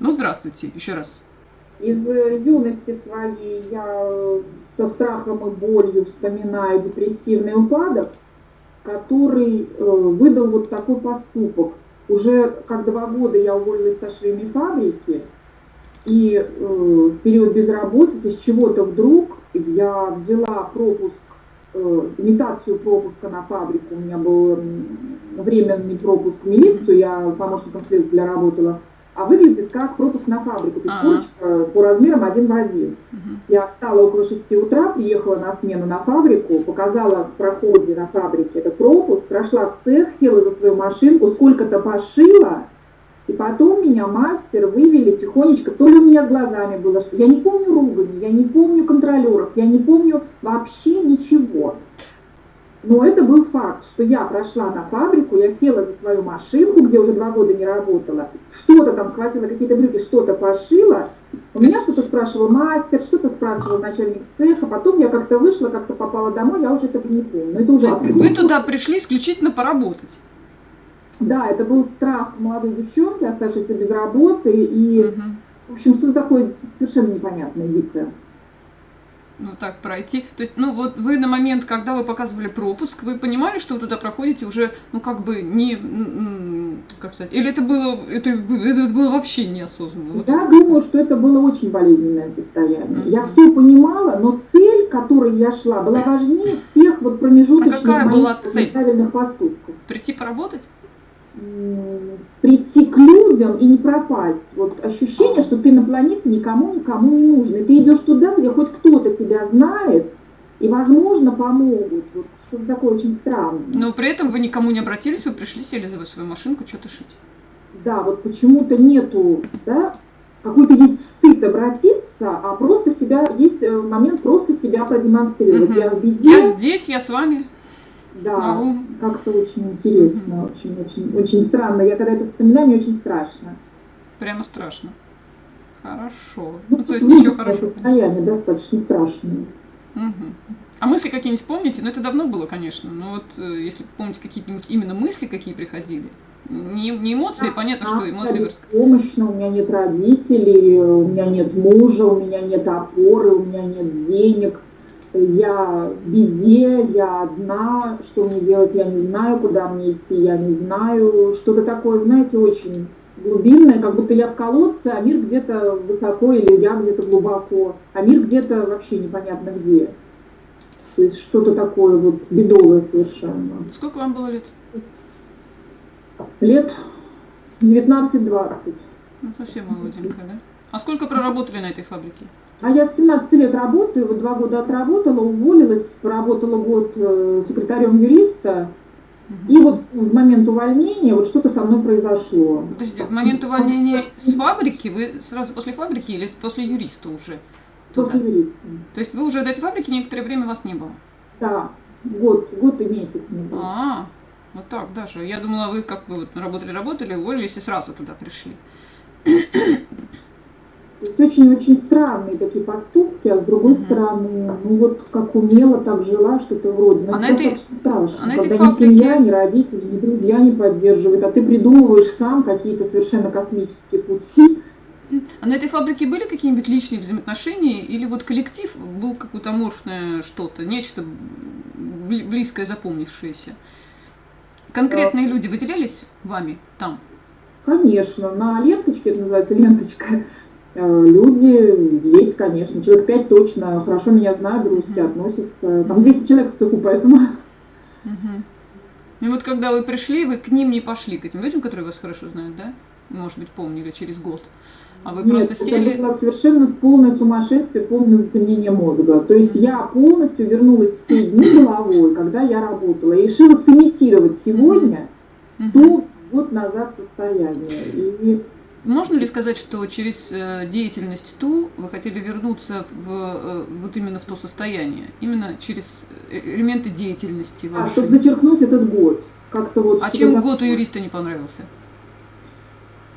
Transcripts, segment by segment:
Ну, здравствуйте, еще раз. Из э, юности своей я со страхом и болью вспоминаю депрессивный упадок, который э, выдал вот такой поступок. Уже как два года я уволилась со швейной фабрики, и э, в период безработицы с чего-то вдруг я взяла пропуск, э, имитацию пропуска на фабрику. У меня был временный пропуск в милицию, я помощником следователя работала а выглядит как пропуск на фабрику, то есть курочка по размерам один в один. Я встала около 6 утра, приехала на смену на фабрику, показала в проходе на фабрике этот пропуск, прошла в цех, села за свою машинку, сколько-то пошила, и потом меня мастер вывели тихонечко, то ли у меня с глазами было, что я не помню ругани, я не помню контролеров, я не помню вообще ничего. Но это был факт, что я прошла на фабрику, я села за свою машинку, где уже два года не работала, что-то там схватила, какие-то брюки, что-то пошила. У меня что-то спрашивал мастер, что-то спрашивал начальник цеха, потом я как-то вышла, как-то попала домой, я уже этого не помню. Но это ужасно. Вы туда пришли исключительно поработать? Да, это был страх молодой девчонки, оставшейся без работы, и, угу. в общем, что-то такое совершенно непонятное, дикое ну так пройти. То есть, ну вот вы на момент, когда вы показывали пропуск, вы понимали, что вы туда проходите уже, ну как бы не, как сказать, или это было, это, это было вообще неосознанно? Вот я думаю, что это было очень болезненное состояние. Mm-hmm. Я все понимала, но цель, к которой я шла, была важнее всех вот промежуточных а какая была цель? правильных поступков. Прийти поработать? Прийти к людям и не пропасть. Вот ощущение, что ты на планете никому никому не нужен. И ты идешь туда, где хоть кто-то тебя знает, и, возможно, помогут. Вот что-то такое очень странное. Но при этом вы никому не обратились, вы пришли, сели за свою машинку, что-то шить. Да, вот почему-то нету, да, какой-то есть стыд обратиться, а просто себя, есть э, момент просто себя продемонстрировать. Угу. Я в беде. Я здесь, я с вами. Да, ну, как-то очень интересно, очень, очень, очень странно. Я когда это вспоминаю, мне очень страшно. Прямо страшно. Хорошо. Ну, ну то есть ничего хорошего. Состояние достаточно страшное. Угу. А мысли какие-нибудь помните? Ну, это давно было, конечно. Но вот э, если помните какие-нибудь именно мысли, какие приходили, не, не эмоции, а, понятно, а, что эмоции... Помощно, у меня нет родителей, у меня нет мужа, у меня нет опоры, у меня нет денег – я в беде, я одна, что мне делать, я не знаю, куда мне идти, я не знаю. Что-то такое, знаете, очень глубинное, как будто я в колодце, а мир где-то высоко или я где-то глубоко, а мир где-то вообще непонятно где. То есть что-то такое вот бедовое совершенно. Сколько вам было лет? Лет 19-20. Ну, совсем молоденькая, да? А сколько проработали на этой фабрике? А я с 17 лет работаю, вот два года отработала, уволилась, поработала год э, секретарем юриста. И вот в момент увольнения вот что-то со мной произошло. Подождите, в момент увольнения с фабрики, вы сразу после фабрики или после юриста уже? Туда? После юриста. То есть вы уже до этой фабрики некоторое время вас не было? Да, год, год и месяц не было. А, вот так даже. Я думала, вы как бы вот работали-работали, уволились и сразу туда пришли. То есть очень-очень странные такие поступки, а с другой угу. стороны, ну вот как умела, так жила, что-то вроде. Но а это этой, очень страшно, а когда фабрике... ни семья, ни родители, ни друзья не поддерживают, а ты придумываешь сам какие-то совершенно космические пути. А на этой фабрике были какие-нибудь личные взаимоотношения или вот коллектив был какое-то аморфное что-то, нечто близкое, запомнившееся? Конкретные да. люди выделялись вами там? Конечно, на ленточке, это называется ленточка, люди есть, конечно. Человек пять точно хорошо меня знают, дружески mm-hmm. относятся. Там 200 человек в цеху, поэтому... Mm-hmm. И вот когда вы пришли, вы к ним не пошли, к этим людям, которые вас хорошо знают, да? Может быть, помнили через год. А вы Нет, просто сели... это было совершенно полное сумасшествие, полное затемнение мозга. То есть я полностью вернулась в те дни головой, когда я работала, и решила сымитировать сегодня mm-hmm. то год назад состояние. И можно ли сказать, что через э, деятельность ТУ вы хотели вернуться в, э, вот именно в то состояние? Именно через э, элементы деятельности вашей? А, чтобы зачеркнуть этот год. Как-то вот, а чем год у юриста не понравился?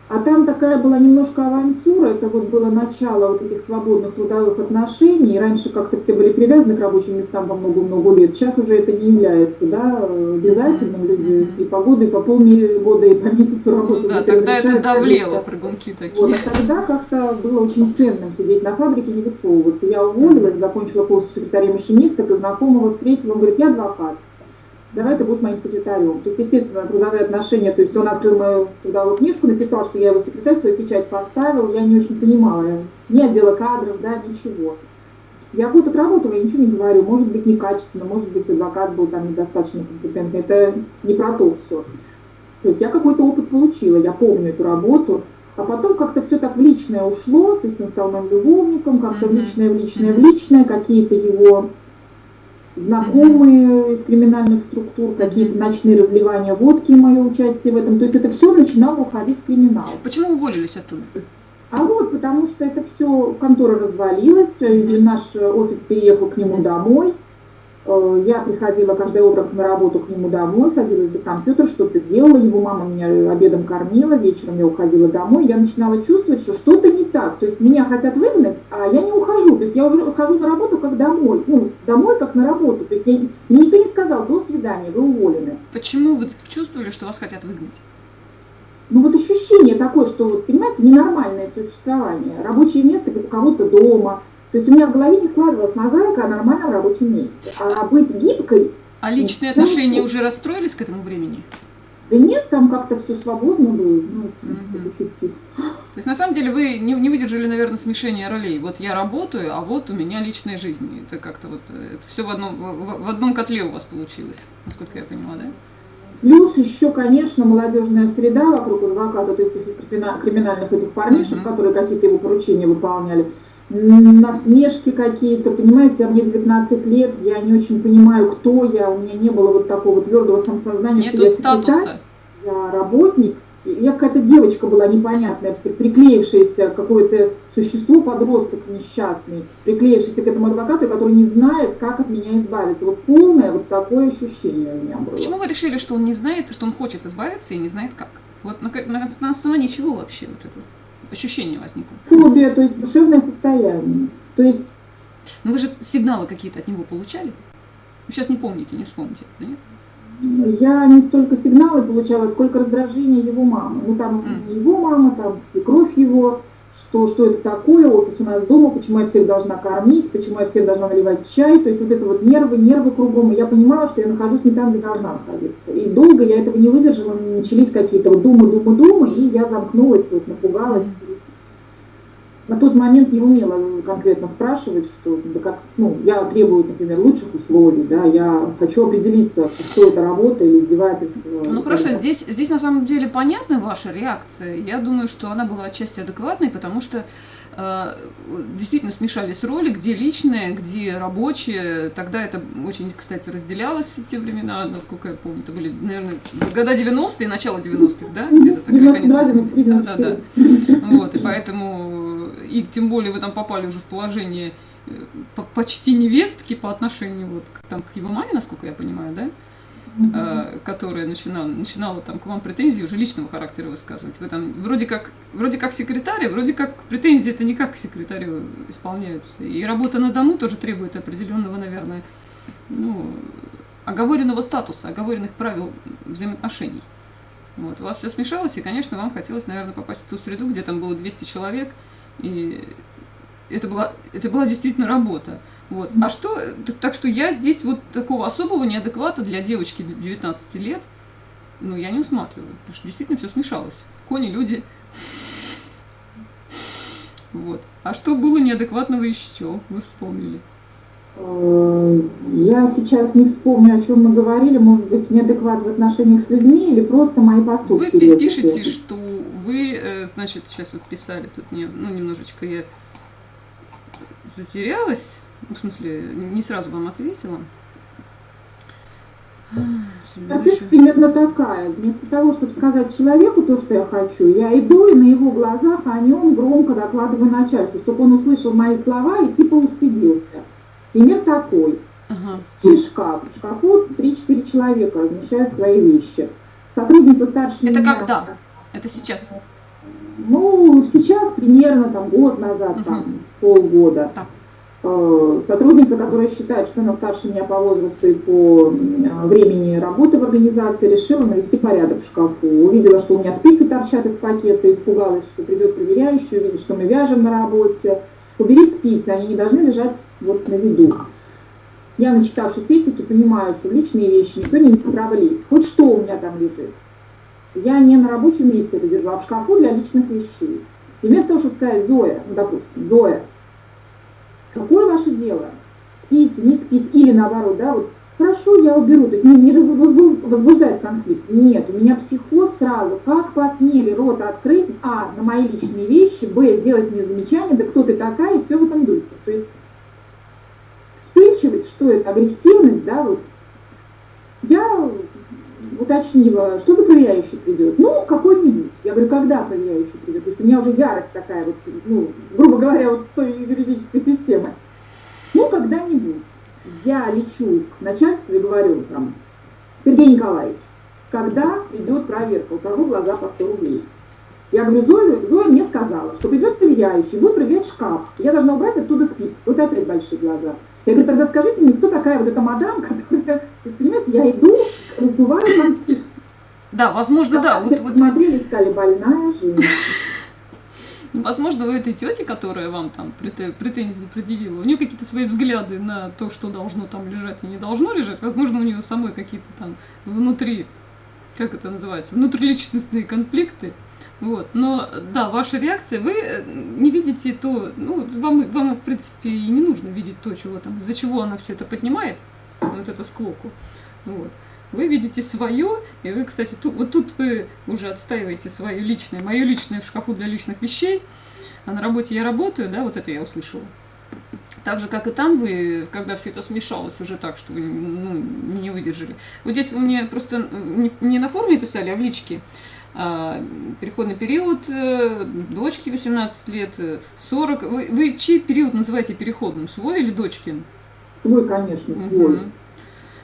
А там такая была немножко авантюра, это вот было начало вот этих свободных трудовых отношений. Раньше как-то все были привязаны к рабочим местам по много-много лет. Сейчас уже это не является да, обязательным. Люди и по году, и по полгода, и по месяцу работают. Ну да, тогда это давлело, прыгунки такие. Вот, а тогда как-то было очень ценным сидеть на фабрике и не высовываться. Я уволилась, закончила курс секретаря машиниста, и знакомого встретила, он говорит, я адвокат давай ты будешь моим секретарем. То есть, естественно, трудовые отношения, то есть он открыл мою трудовую книжку, написал, что я его секретарь, свою печать поставил, я не очень понимала, ни отдела кадров, да, ничего. Я год отработала, я ничего не говорю, может быть, некачественно, может быть, адвокат был там недостаточно компетентный, это не про то все. То есть я какой-то опыт получила, я помню эту работу, а потом как-то все так в личное ушло, то есть он стал моим любовником, как-то в личное, в личное, в личное, какие-то его знакомые из криминальных структур, какие-то ночные разливания водки мое участие в этом. То есть это все начинало уходить в криминал. Почему уволились оттуда? А вот, потому что это все, контора развалилась, и наш офис переехал к нему домой. Э, я приходила каждое утро на работу к нему домой, садилась за компьютер, что-то делала, его мама меня обедом кормила, вечером я уходила домой, я начинала чувствовать, что что-то не так, то есть меня хотят выгнать, а я не ухожу, то есть я уже хожу на работу как домой, ну, домой как на работу, то есть я, мне никто не сказал, до свидания, вы уволены. Почему вы чувствовали, что вас хотят выгнать? Ну вот ощущение такое, что, понимаете, ненормальное существование, рабочее место у кого-то дома, то есть у меня в голове не складывалась мозаика о нормальном рабочем месте. А быть гибкой... А личные отношения уже расстроились к этому времени? Да нет, там как-то все свободно было, знаете, угу. То есть на самом деле вы не, не выдержали, наверное, смешения ролей. Вот я работаю, а вот у меня личная жизнь. Это как-то вот это все в одном, в, в одном котле у вас получилось, насколько я поняла, да? Плюс еще, конечно, молодежная среда вокруг адвоката, то есть криминальных этих парнишек, uh которые какие-то его поручения выполняли насмешки какие-то, понимаете, а мне 19 лет, я не очень понимаю, кто я, у меня не было вот такого твердого самосознания, Нету что я статуса. я работник, я какая-то девочка была непонятная, приклеившаяся какое-то существо, подросток несчастный, приклеившийся к этому адвокату, который не знает, как от меня избавиться. Вот полное вот такое ощущение у меня было. Почему вы решили, что он не знает, что он хочет избавиться и не знает как? Вот на, на, на основании чего вообще вот это? Ощущение возникло? Фобия, то есть душевное состояние. То есть... Но вы же сигналы какие-то от него получали? Вы сейчас не помните, не вспомните, да нет? Я не столько сигналы получала, сколько раздражение его мамы. Ну там mm. его мама, там свекровь его, что, что это такое, офис у нас дома, почему я всех должна кормить, почему я всех должна наливать чай. То есть вот это вот нервы, нервы кругом. И я понимала, что я нахожусь не там, где должна находиться. И долго я этого не выдержала, начались какие-то вот думы, думы, думы, и я замкнулась, вот напугалась на тот момент не умела конкретно спрашивать, что да как, ну, я требую, например, лучших условий, да, я хочу определиться, что это работа или издевательство. Ну хорошо, здесь, здесь на самом деле понятна ваша реакция. Я думаю, что она была отчасти адекватной, потому что действительно смешались роли, где личные, где рабочие. Тогда это очень, кстати, разделялось в те времена, насколько я помню. Это были, наверное, года 90-е, начало 90-х, да? Где-то такая конец 80 Да, да, да. Вот, и поэтому и тем более вы там попали уже в положение э, почти невестки по отношению вот к, там, к его маме, насколько я понимаю, да? Mm-hmm. которая начинала, начинала там к вам претензии уже личного характера высказывать. Вы там вроде как, вроде как секретарь, вроде как претензии это не как к секретарю исполняются. И работа на дому тоже требует определенного, наверное, ну, оговоренного статуса, оговоренных правил взаимоотношений. Вот. У вас все смешалось, и, конечно, вам хотелось, наверное, попасть в ту среду, где там было 200 человек, и это была, это была действительно работа. Вот. А что, так, так что я здесь вот такого особого неадеквата для девочки 19 лет, ну, я не усматриваю, потому что действительно все смешалось. Кони, люди. Вот. А что было неадекватного еще, вы вспомнили? Э, я сейчас не вспомню, о чем мы говорили, может быть, неадекват в отношениях с людьми или просто мои поступки. Вы пишете, что вы, э, значит, сейчас вот писали, тут мне, ну, немножечко я затерялась, в смысле, не сразу вам ответила. Ответ примерно такая. Вместо того, чтобы сказать человеку то, что я хочу, я иду и на его глазах о нем громко докладываю начальству, чтобы он услышал мои слова и типа устыдился. Пример такой. Ага. шкаф. В шкафу 3-4 человека размещают свои вещи. Сотрудница старше Это меня... когда? Это сейчас? Ну, сейчас примерно там год назад, Мгм. там, полгода. Да. Э, Сотрудница, которая считает, что она старше меня по возрасту и по м, времени работы в организации, решила навести порядок в шкафу. Увидела, что у меня спицы торчат из пакета, испугалась, что придет проверяющий, увидит, что мы вяжем на работе. Убери спицы, они не должны лежать вот на виду. Я, начитавшись этики, понимаю, что личные вещи никто не имеет права лезть. Хоть что у меня там лежит. Я не на рабочем месте это держу, а в шкафу для личных вещей. И вместо того, чтобы сказать, Зоя, ну, допустим, Зоя, какое ваше дело? Спицы, не спицы, или наоборот, да, вот, хорошо, я уберу, то есть не, не возбу- возбуждать конфликт. Нет, у меня психоз сразу, как посмели рот открыть, а, на мои личные вещи, б, сделать мне замечание, да кто ты такая, и все в этом духе. То есть вспыльчивость, что это, агрессивность, да, вот, я уточнила, что за проверяющий придет. Ну, какой-нибудь. Я говорю, когда проверяющий придет? То есть у меня уже ярость такая, вот, ну, грубо говоря, вот той юридической системы. Ну, когда-нибудь. Я лечу к начальству и говорю там, Сергей Николаевич, когда идет проверка, у кого глаза по 100 рублей? Я говорю, Зоя, Зоя мне сказала, что придет проверяющий, будет проверять шкаф. Я должна убрать оттуда спицы. Вот опять большие глаза. Я говорю, тогда скажите мне, кто такая вот эта мадам, которая... То есть, понимаете, я иду, конфликт. Да, возможно, да. Вот, вот, посмотрели, сказали, больная женщина. возможно, у этой тети, которая вам там прете- претензии предъявила, у нее какие-то свои взгляды на то, что должно там лежать и не должно лежать. Возможно, у нее самой какие-то там внутри, как это называется, внутриличностные конфликты. Вот. Но да, ваша реакция, вы э, не видите то, ну, вам, вам, в принципе, и не нужно видеть то, чего там, из-за чего она все это поднимает, вот эту склоку. Вот. Вы видите свое, и вы, кстати, ту- вот тут вы уже отстаиваете свое личное, мое личное в шкафу для личных вещей, а на работе я работаю, да, вот это я услышала. Так же, как и там вы, когда все это смешалось уже так, что вы ну, не выдержали. Вот здесь вы мне просто не, не на форуме писали, а в личке. А, переходный период, э, дочке 18 лет, э, 40. Вы, вы чей период называете переходным? Свой или дочкин? Свой, конечно, свой. Мгм.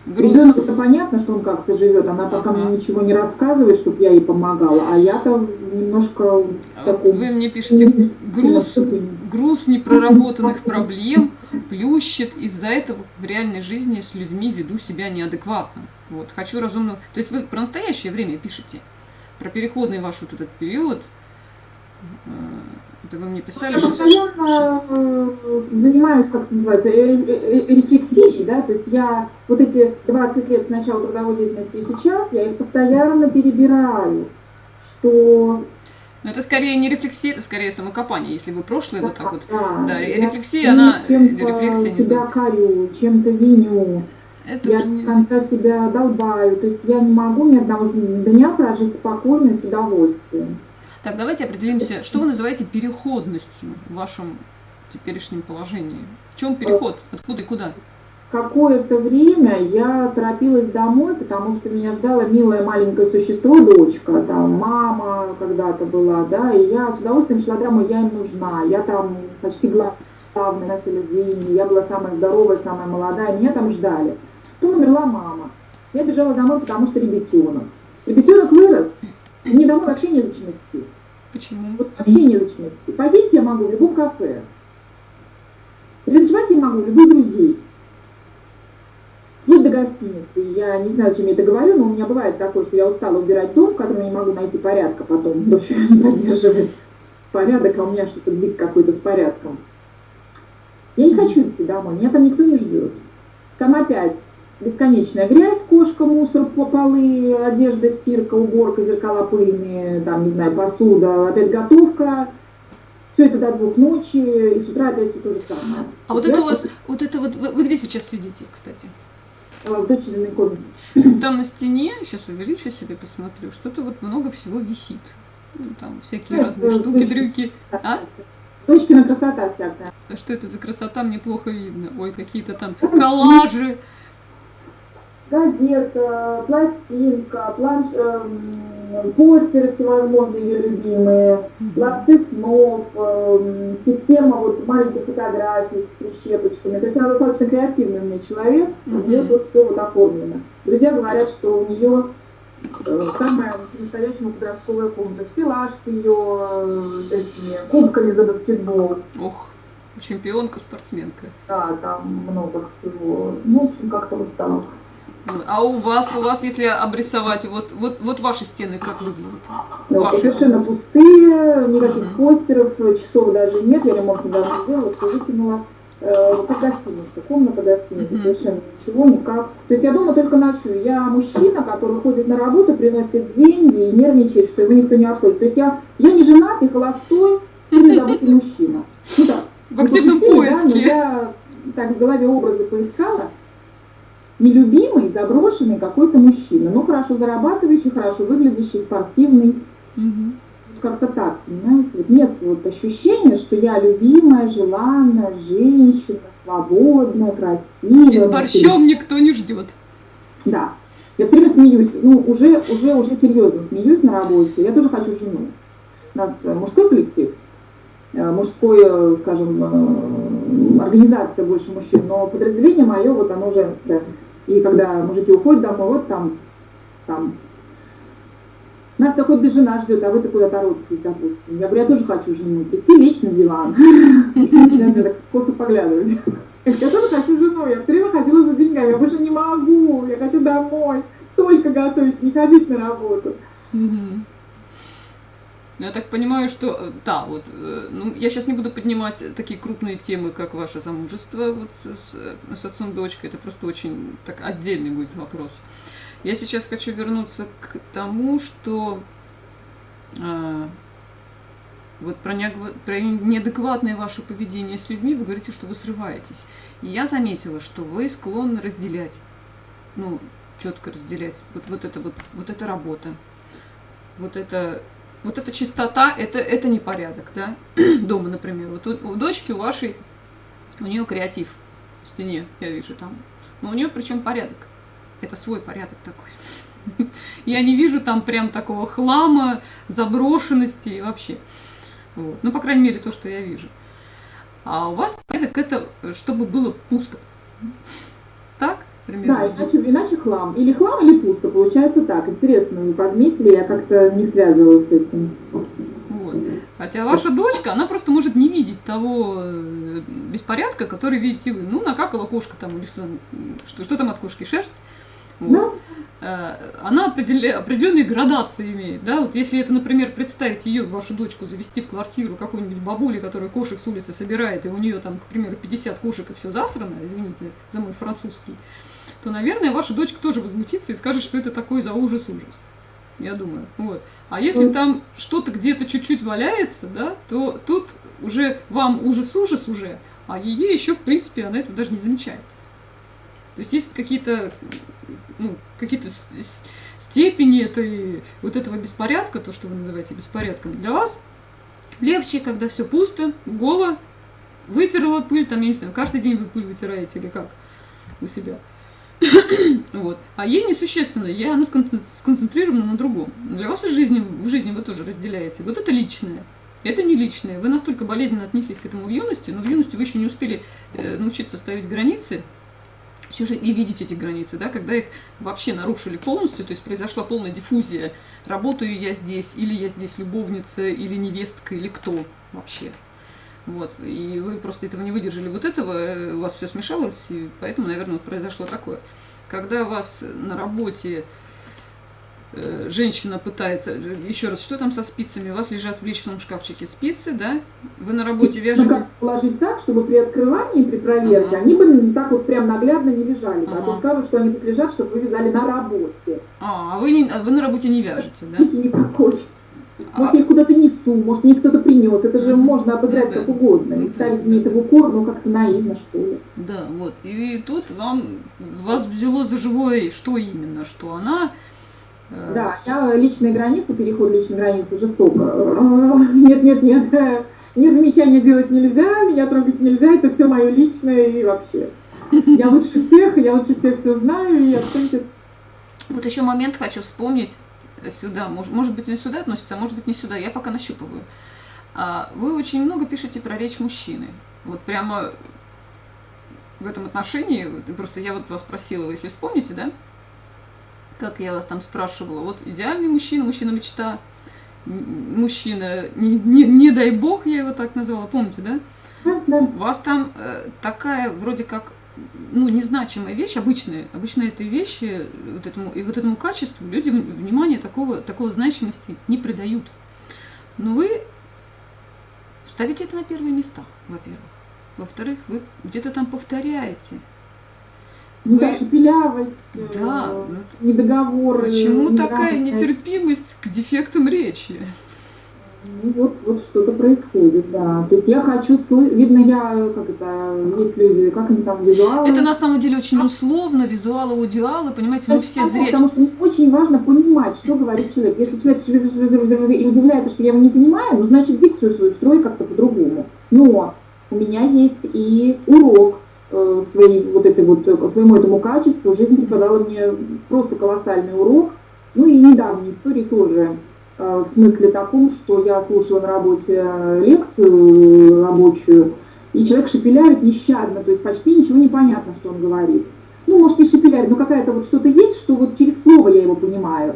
Груз... Ребенок-то понятно, что он как-то живет, она пока Ага. мне ничего не рассказывает, чтобы я ей помогала, а я-то немножко А таком... Вы мне пишете, груз, груз непроработанных проблем плющит, из-за этого в реальной жизни с людьми веду себя неадекватно. Вот, хочу разумно... То есть вы про настоящее время пишете, про переходный ваш вот этот период. Э, Это вы мне писали, Я что... постоянно э, занимаюсь, как это называется, рефлексией, да, то есть я вот эти 20 лет с начала трудовой деятельности и сейчас, я их постоянно перебираю, что... Но это скорее не рефлексия, это скорее самокопание, если вы прошлое вот так вот... да, да, рефлексия, она- Чем-то рефлексия, не себя знаю. корю, чем-то виню. Это Я не... конца себя долбаю. То есть я не могу ни одного дня прожить спокойно и с удовольствием. Так, давайте определимся, что вы называете переходностью в вашем теперешнем положении. В чем переход? Откуда и куда? Какое-то время я торопилась домой, потому что меня ждало милое маленькое существо, дочка, там мама когда-то была, да, и я с удовольствием шла домой, я им нужна, я там почти главная население, я была самая здоровая, самая молодая, меня там ждали. Потом умерла мама. Я бежала домой, потому что ребятенок. Ребятенок вырос, мне домой вообще незачем идти. Почему? Вот вообще незачем идти. Поесть я могу в любом кафе. Переночевать я могу у любых друзей. Вплоть до гостиницы. Я не знаю, зачем я это говорю, но у меня бывает такое, что я устала убирать дом, в котором я не могу найти порядка потом. В общем, не поддерживает порядок, а у меня что-то бзик какой-то с порядком. Я не хочу идти домой, меня там никто не ждет. Там опять бесконечная грязь, кошка, мусор, по- полы, одежда, стирка, уборка, зеркала пыльные, там, не знаю, посуда, опять готовка. Все это до двух ночи, и с утра опять все то же самое. А вот Я это у вас, вот это вот, вы, вы где сейчас сидите, кстати? э, В дочериной комнате. Там на стене, сейчас увеличу себе, посмотрю, что-то вот много всего висит. Ну, Там всякие Ну, разные это штуки, дрюки. А? Дочкина красота всякая. А что это за красота, мне плохо видно. Ой, какие-то там коллажи. Газета, пластинка, планш... эм, постеры всевозможные ее любимые, ловцы снов, эм, система вот маленьких фотографий с прищепочками. То есть она достаточно креативный у меня человек, у нее тут все вот оформлено. Друзья говорят, что у нее э, самая по-настоящему подростковая комната, стеллаж с ее э, этими кубками за баскетбол. Ох, чемпионка, спортсменка. Да, там много всего. Ну, в общем, как-то вот так. А у вас, у вас, если обрисовать, вот, вот, вот ваши стены как выглядят? Ну, Ваши совершенно пустые, никаких Мгм. постеров, часов даже нет, я ремонт недавно сделала, все выкинула. Э, как гостиница, комната гостиницы, Мгм. совершенно ничего, никак. То есть я дома только ночую. Я мужчина, который ходит на работу, приносит деньги и нервничает, что его никто не обходит. То есть я, я не женат, и холостой, или забытый мужчина. Ну так, В активном пошутили, да, поиске. я так в голове образы поискала. Нелюбимый, заброшенный какой-то мужчина. Ну, хорошо зарабатывающий, хорошо выглядящий, спортивный. Мгм. Как-то так, понимаете? Вот нет вот ощущения, что я любимая, желанная женщина, свободная, красивая. И с борщом никто не ждет. Да. Я все время смеюсь, ну, уже, уже, уже серьезно смеюсь на работе. Я тоже хочу жену. У нас э, мужской коллектив, э, мужской, э, скажем, организация больше мужчин, но подразделение мое, вот оно женское. И когда мужики уходят домой, вот там, там, нас какой-то жена ждет, а вы-то куда торопитесь, допустим. Я говорю, я тоже хочу жену. Прийти, лечь на диван. Начинают так косо поглядывать. Я тоже хочу жену, я все время ходила за деньгами, я больше не могу, я хочу домой, только готовить, не ходить на работу. Мгм. Ну, Я так понимаю, что э, да, вот, э, ну, я сейчас не буду поднимать такие крупные темы, как ваше замужество вот, с, э, с отцом дочкой, это просто очень так отдельный будет вопрос. Я сейчас хочу вернуться к тому, что а, вот про, неагва- про неадекватное ваше поведение с людьми вы говорите, что вы срываетесь. И я заметила, что вы склонны разделять, ну, четко разделять. Вот, вот это вот, вот эта работа, вот это, вот эта чистота, это, это не порядок, да, дома, например. Вот у, у дочки, у вашей, у нее креатив в стене, я вижу там. Но у нее причем порядок. Это свой порядок такой. Я не вижу там прям такого хлама, заброшенности вообще. Вот. Ну, по крайней мере, то, что я вижу. А у вас порядок это, чтобы было пусто. Так? Примерно. Да, иначе, иначе хлам. Или хлам, или пусто. Получается так. Интересно, вы подметили, я как-то не связывалась с этим. Вот. Хотя ваша дочка, она просто может не видеть того э, беспорядка, который видите вы. Ну, накакала кошка там, или что, что, что там от кошки, шерсть. Вот. Э, Она определенные градации имеет, да, вот если это, например, представить ее, вашу дочку, завести в квартиру какой-нибудь бабули, которая кошек с улицы собирает, и у нее там, к примеру, 50 кошек и все засрано, извините за мой французский, то, наверное, ваша дочка тоже возмутится и скажет, что это такой за ужас-ужас. Я думаю. Вот. А если Мгм. там что-то где-то чуть-чуть валяется, да, то тут уже вам ужас-ужас уже, а ей еще, в принципе, она это даже не замечает. То есть есть какие-то ну, какие-то степени этой, вот этого беспорядка, то, что вы называете беспорядком, для вас легче, когда все пусто, голо, вытерла пыль, там, я не знаю, каждый день вы пыль вытираете или как у себя. Вот. А ей несущественно, ей она скон- сконцентрирована на другом. Для вас в жизни, в жизни вы тоже разделяете. Вот это личное, это не личное. Вы настолько болезненно отнеслись к этому в юности, но в юности вы еще не успели э, научиться ставить границы, еще же и видеть эти границы, да, когда их вообще нарушили полностью, то есть произошла полная диффузия, работаю я здесь, или я здесь любовница, или невестка, или кто вообще. Вот, и вы просто этого не выдержали вот этого, э, у вас все смешалось, и поэтому, наверное, вот произошло такое. Когда вас на работе э, женщина пытается, еще раз, что там со спицами? У вас лежат в личном шкафчике спицы, да? Вы на работе Ну, вяжете... как положить так, чтобы при открывании, при проверке, Ага. они бы так вот прям наглядно не лежали. А то Ага. скажут, что они тут лежат, чтобы вы вязали на работе. А, а вы, не, а вы на работе не вяжете, да? Никакой. Может, я их куда-то несу, может, мне кто-то принес. Это же можно обыграть Ну да. как угодно. Ну И да, ставить мне это в укор, ну, как-то наивно, что ли. Да, вот. И тут вам вас взяло за живое, что именно, что она. э, Да, я личные границы, переход личной границы жестоко. Нет, нет, нет. Мне замечания делать нельзя, меня трогать нельзя, это все мое личное и вообще. Я лучше всех, я лучше всех все знаю, и абсолютно Вот еще момент хочу вспомнить сюда. Может, может быть, не сюда относится, а может быть, не сюда. Я пока нащупываю. А, Вы очень много пишете про речь мужчины. Вот прямо в этом отношении, просто я вот вас спросила, вы если вспомните, да? как я вас там спрашивала, вот идеальный мужчина, мужчина-мечта, мужчина, не, не, не дай бог, я его так назвала, помните, да? Да. У вас там э, такая вроде как ну, незначимая вещь, обычная, обычно этой вещи, вот этому, и вот этому качеству люди внимания такого, такого значимости не придают. Но вы ставите это на первые места, во-первых. Во-вторых, вы где-то там повторяете. Ну, да, шепелявость, Да, э, вот недоговор. Почему такая нетерпимость к дефектам речи? Ну, вот, вот что-то происходит, да. То есть я хочу, видно, я, как это, есть люди, как они там, визуалы. Это на самом деле очень условно, визуалы, аудиалы, понимаете, мы Это все зрячие. Потому что очень важно понимать, что говорит человек. Если человек и удивляется, что я его не понимаю, ну, значит, дикцию свою строй как-то по-другому. Но у меня есть и урок э, своей, вот этой вот, э, своему этому качеству. Жизнь преподала мне просто колоссальный урок. Ну и недавние истории тоже. Э, В смысле таком, что я слушала на работе э, лекцию рабочую, и человек шепелявит нещадно, то есть почти ничего не понятно, что он говорит ну, может, не шепелявит, но какая-то вот что-то есть, что вот через слово я его понимаю.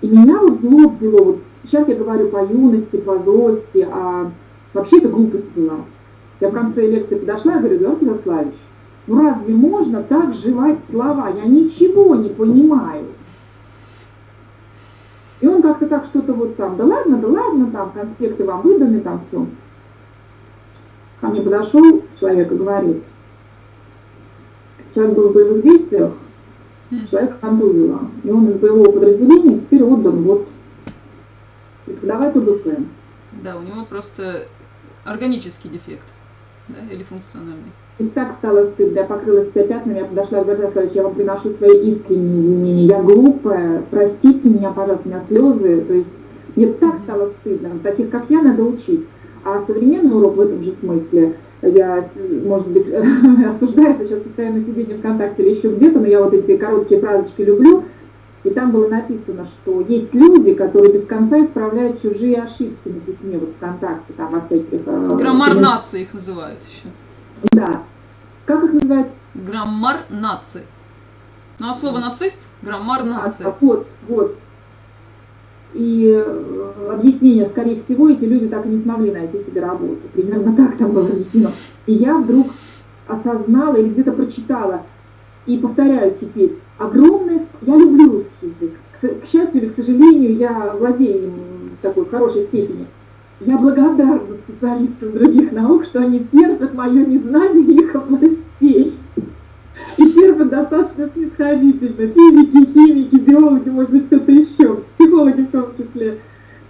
И меня вот зло взяло, вот сейчас я говорю по юности, по злости, а вообще это глупость была. Я в конце лекции подошла и говорю, Эдуард Ярославович, ну разве можно так жевать слова? Я ничего не понимаю. И он как-то так что-то вот там, да ладно, да ладно, там конспекты вам выданы, там все. Ко мне подошел человек и говорит, человек был в боевых действиях, человек контузило, и он из боевого подразделения теперь отдан вот преподавать ОБП. Да, у него просто органический дефект, да, или функциональный. И так стало стыдно, я покрылась вся пятнами, я подошла к Георгию Ярославовичу, я вам приношу свои искренние извинения, я глупая, простите меня, пожалуйста, у меня слезы, то есть мне так стало стыдно, таких как я надо учить. А современный урок в этом же смысле, я, может быть, осуждается сейчас постоянно сидение ВКонтакте или еще где-то, но я вот эти короткие фразочки люблю, и там было написано, что есть люди, которые без конца исправляют чужие ошибки на письме вот ВКонтакте, там во всяких... э, Граммар нации их называют еще. Да. Как их называют? Граммар нации. Ну, от слова нацист – граммар нации. А, Вот, вот. И э, объяснение, скорее всего, эти люди так и не смогли найти себе работу. Примерно так там было объяснено. И я вдруг осознала или где-то прочитала, и повторяю теперь, огромное... Я люблю русский язык. К, к счастью или к сожалению, я владею им в такой хорошей степени. Я благодарна специалистам других наук, что они терпят мое незнание их областей. И терпят достаточно снисходительно. Физики, химики, биологи, может быть, кто-то еще, психологи в том числе.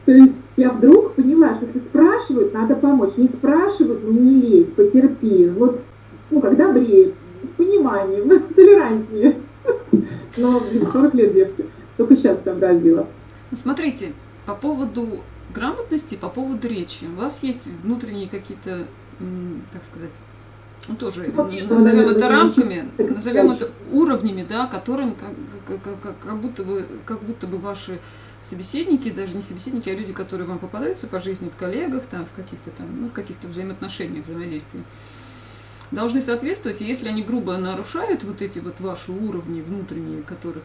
То есть я вдруг поняла, что если спрашивают, надо помочь. Не спрашивают, ну не лезь, потерпи. Вот, ну, когда бреет, с пониманием, толерантнее. Но, блин, 40 лет девки. Только сейчас сообразила. Ну, смотрите, по поводу грамотности, по поводу речи. У вас есть внутренние какие-то, как сказать, ну, тоже Ну, назовем это рамками, назовем это уровнями, да, которым как, как, как- как- будто бы, как будто бы ваши собеседники, даже не собеседники, а люди, которые вам попадаются по жизни в коллегах, там, в каких-то там, ну, в каких-то взаимоотношениях, взаимодействии, должны соответствовать, и если они грубо нарушают вот эти вот ваши уровни внутренние, которых,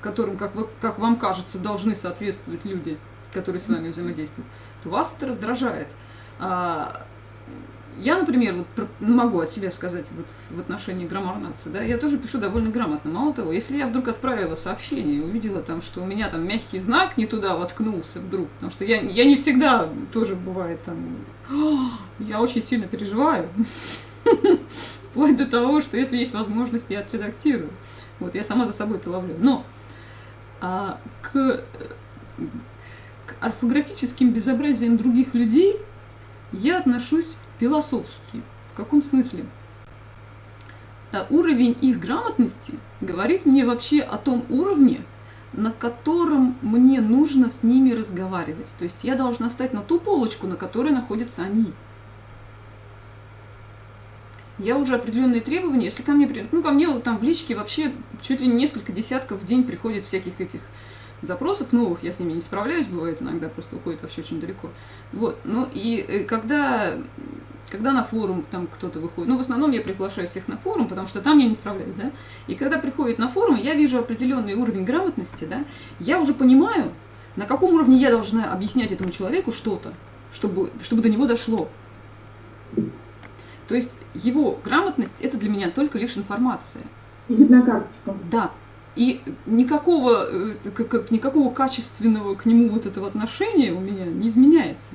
которым, как, вы, как вам кажется, должны соответствовать люди, которые с вами взаимодействуют, то вас это раздражает. А, я, например, вот ну, могу от себя сказать вот в отношении граммар нации, да, я тоже пишу довольно грамотно. Мало того, если я вдруг отправила сообщение, увидела там, что у меня там мягкий знак не туда воткнулся вдруг, потому что я, я не всегда тоже бывает там, я очень сильно переживаю, вплоть до того, что если есть возможность, я отредактирую. Вот, я сама за собой это ловлю. Но а, к орфографическим безобразиям других людей я отношусь философски. В каком смысле? А Уровень их грамотности говорит мне вообще о том уровне, на котором мне нужно с ними разговаривать. То есть я должна встать на ту полочку, на которой находятся они. Я уже определенные требования, если ко мне, ну, ко мне там в личке вообще чуть ли не несколько десятков в день приходит всяких этих запросов новых, я с ними не справляюсь, бывает иногда, просто уходит вообще очень далеко. Вот, ну и э, когда, когда на форум там кто-то выходит, ну, в основном я приглашаю всех на форум, потому что там я не справляюсь, да, и когда приходит на форум, я вижу определенный уровень грамотности, да, я уже понимаю, на каком уровне я должна объяснять этому человеку что-то, чтобы, чтобы до него дошло. То есть его грамотность – это для меня только лишь информация. Визитная карточка. Да. И никакого, э, как, как, никакого качественного к нему вот этого отношения у меня не изменяется.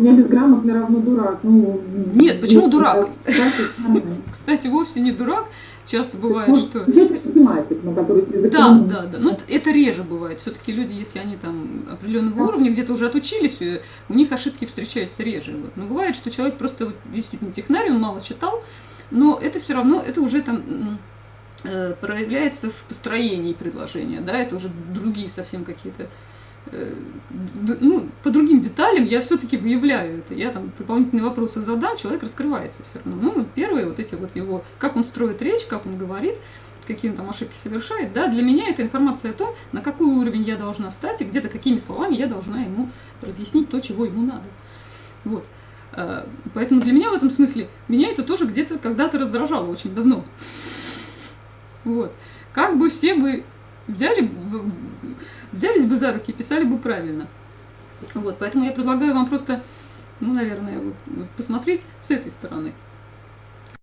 У меня безграмотный равно дурак. Ну, Нет, почему есть, дурак? да, Кстати, вовсе не дурак. Часто бывает, Может, что... математик, но который с Да, языком... да, да. Но это реже бывает. Все-таки люди, если они там определенного уровня где-то уже отучились, э, у них ошибки встречаются реже. Вот. Но бывает, что человек просто вот, действительно технарь, он мало читал, но это все равно, это уже там э, проявляется в построении предложения, да, это уже другие совсем какие-то э, ну, по другим деталям я все-таки выявляю это. Я там дополнительные вопросы задам, человек раскрывается все равно. Ну, первые вот эти вот его, как он строит речь, как он говорит, какие он там ошибки совершает, да, для меня это информация о том, на какой уровень я должна встать и где-то какими словами я должна ему разъяснить то, чего ему надо. Вот. Э, Поэтому для меня в этом смысле, меня это тоже где-то когда-то раздражало очень давно. Вот. Как бы все бы взяли, взялись бы за руки и писали бы правильно. Вот. Поэтому я предлагаю вам просто, ну, наверное, вот, вот посмотреть с этой стороны.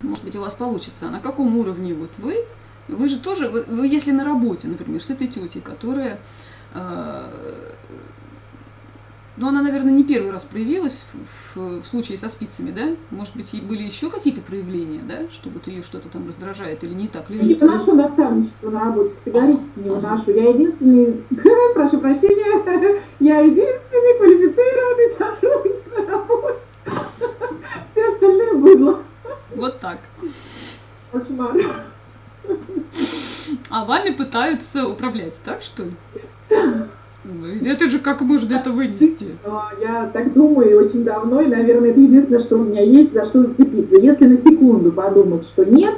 Может быть, у вас получится. А на каком уровне вот вы? Вы же тоже, вы, вы если на работе, например, с этой тетей, которая э, но она, наверное, не первый раз проявилась в, в- в случае со спицами, да? Может быть, были еще какие-то проявления, да? Что вот ее что-то там раздражает или не так Не лежит. выношу наставничество на работе, категорически не выношу. Я единственный, прошу прощения, я единственный квалифицированный сотрудник на работе. Все остальные быдло. Вот так. Кошмар. А вами пытаются управлять, так что ли? Ну, Это же как можно это вынести? Но Я так думаю очень давно, и, наверное, это единственное, что у меня есть, за что зацепиться. Если на секунду подумать, что нет,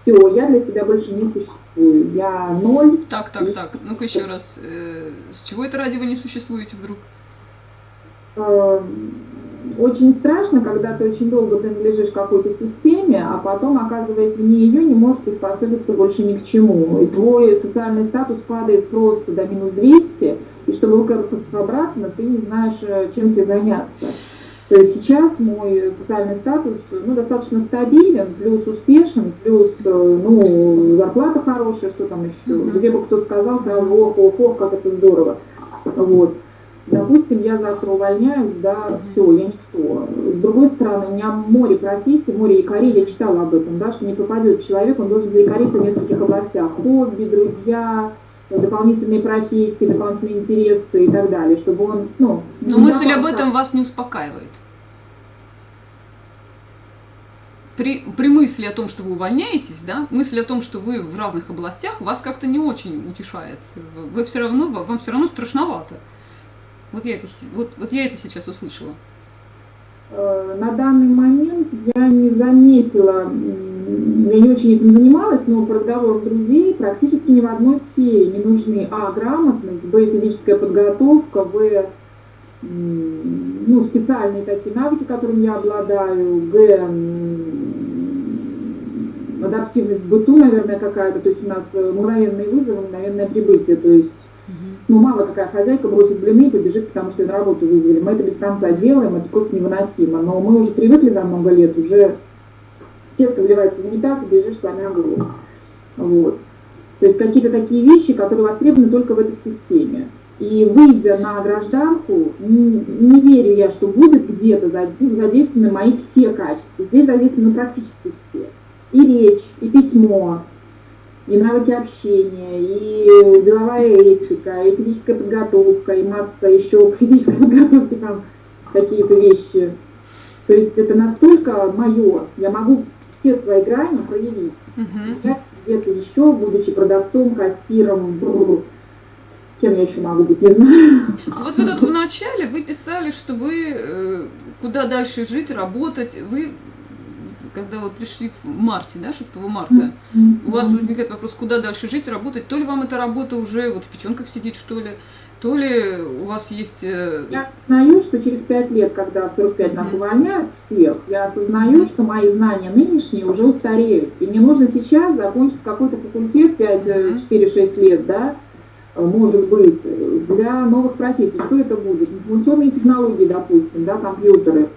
все, я для себя больше не существую. Я ноль. Так, так, так. Ну-ка еще раз. Э, С чего это ради вы не существуете вдруг? Очень страшно, когда ты очень долго принадлежишь какой-то системе, а потом, оказываясь вне ее, не можешь приспособиться больше ни к чему. И твой социальный статус падает просто до минус 200, и чтобы выкарабкаться обратно, ты не знаешь, э, чем тебе заняться. То есть сейчас мой социальный статус ну, достаточно стабилен, плюс успешен, плюс э, ну, зарплата хорошая, что там еще. Где бы кто сказал, сразу ох, ох, ох, как это здорово. Вот. Допустим, я завтра увольняюсь, да, все, я никто. С другой стороны, у меня море профессий, море якорей, я читала об этом, да, что не попадет человек, он должен заикариться в нескольких областях. Хобби, друзья, дополнительные профессии, дополнительные интересы и так далее, чтобы он, ну... Но мысль об этом вас не успокаивает. При, при мысли о том, что вы увольняетесь, да, мысль о том, что вы в разных областях, вас как-то не очень утешает. Вы все равно, вам все равно страшновато. Вот я это, вот, вот я это сейчас услышала. Э, На данный момент я не заметила, я не очень этим занималась, но по разговорам друзей практически ни в одной сфере не нужны а. грамотность, б. физическая подготовка, в. ну, специальные такие навыки, которыми я обладаю, г. адаптивность в быту, наверное, какая-то, то есть у нас э, мгновенные вызовы, мгновенное прибытие, то есть ну, мало какая хозяйка бросит блины и побежит, потому что на работу вызвали. Мы это без конца делаем, это просто невыносимо. Но мы уже привыкли за много лет, уже тесто вливается в унитаз и бежишь, сломя голову. Вот. То есть какие-то такие вещи, которые востребованы только в этой системе. И выйдя на гражданку, не, не верю я, что будет где-то за- задействованы мои все качества. Здесь задействованы практически все. И речь, и письмо, и навыки общения, и деловая этика, и физическая подготовка, и масса еще к физической подготовке там какие-то вещи. То есть это настолько мое, я могу все свои грани проявить. Мгм. Я где-то еще, будучи продавцом, кассиром, бррр, кем я еще могу быть, не знаю. Вот вы тут в начале вы писали, что вы э, куда дальше жить, работать. Вы, когда вы пришли в марте, да, 6 марта, у вас возникает вопрос, куда дальше жить, работать. То ли вам эта работа уже вот в печенках сидит, что ли, то ли у вас есть... э, Я осознаю, что через 5 лет, когда в 45 нас увольняют всех, я осознаю, что мои знания нынешние уже устареют. И мне нужно сейчас закончить какой-то факультет 5-4-6 лет, да, э, может быть, э, для новых профессий. Что это будет? Информационные технологии, допустим, да, компьютеры.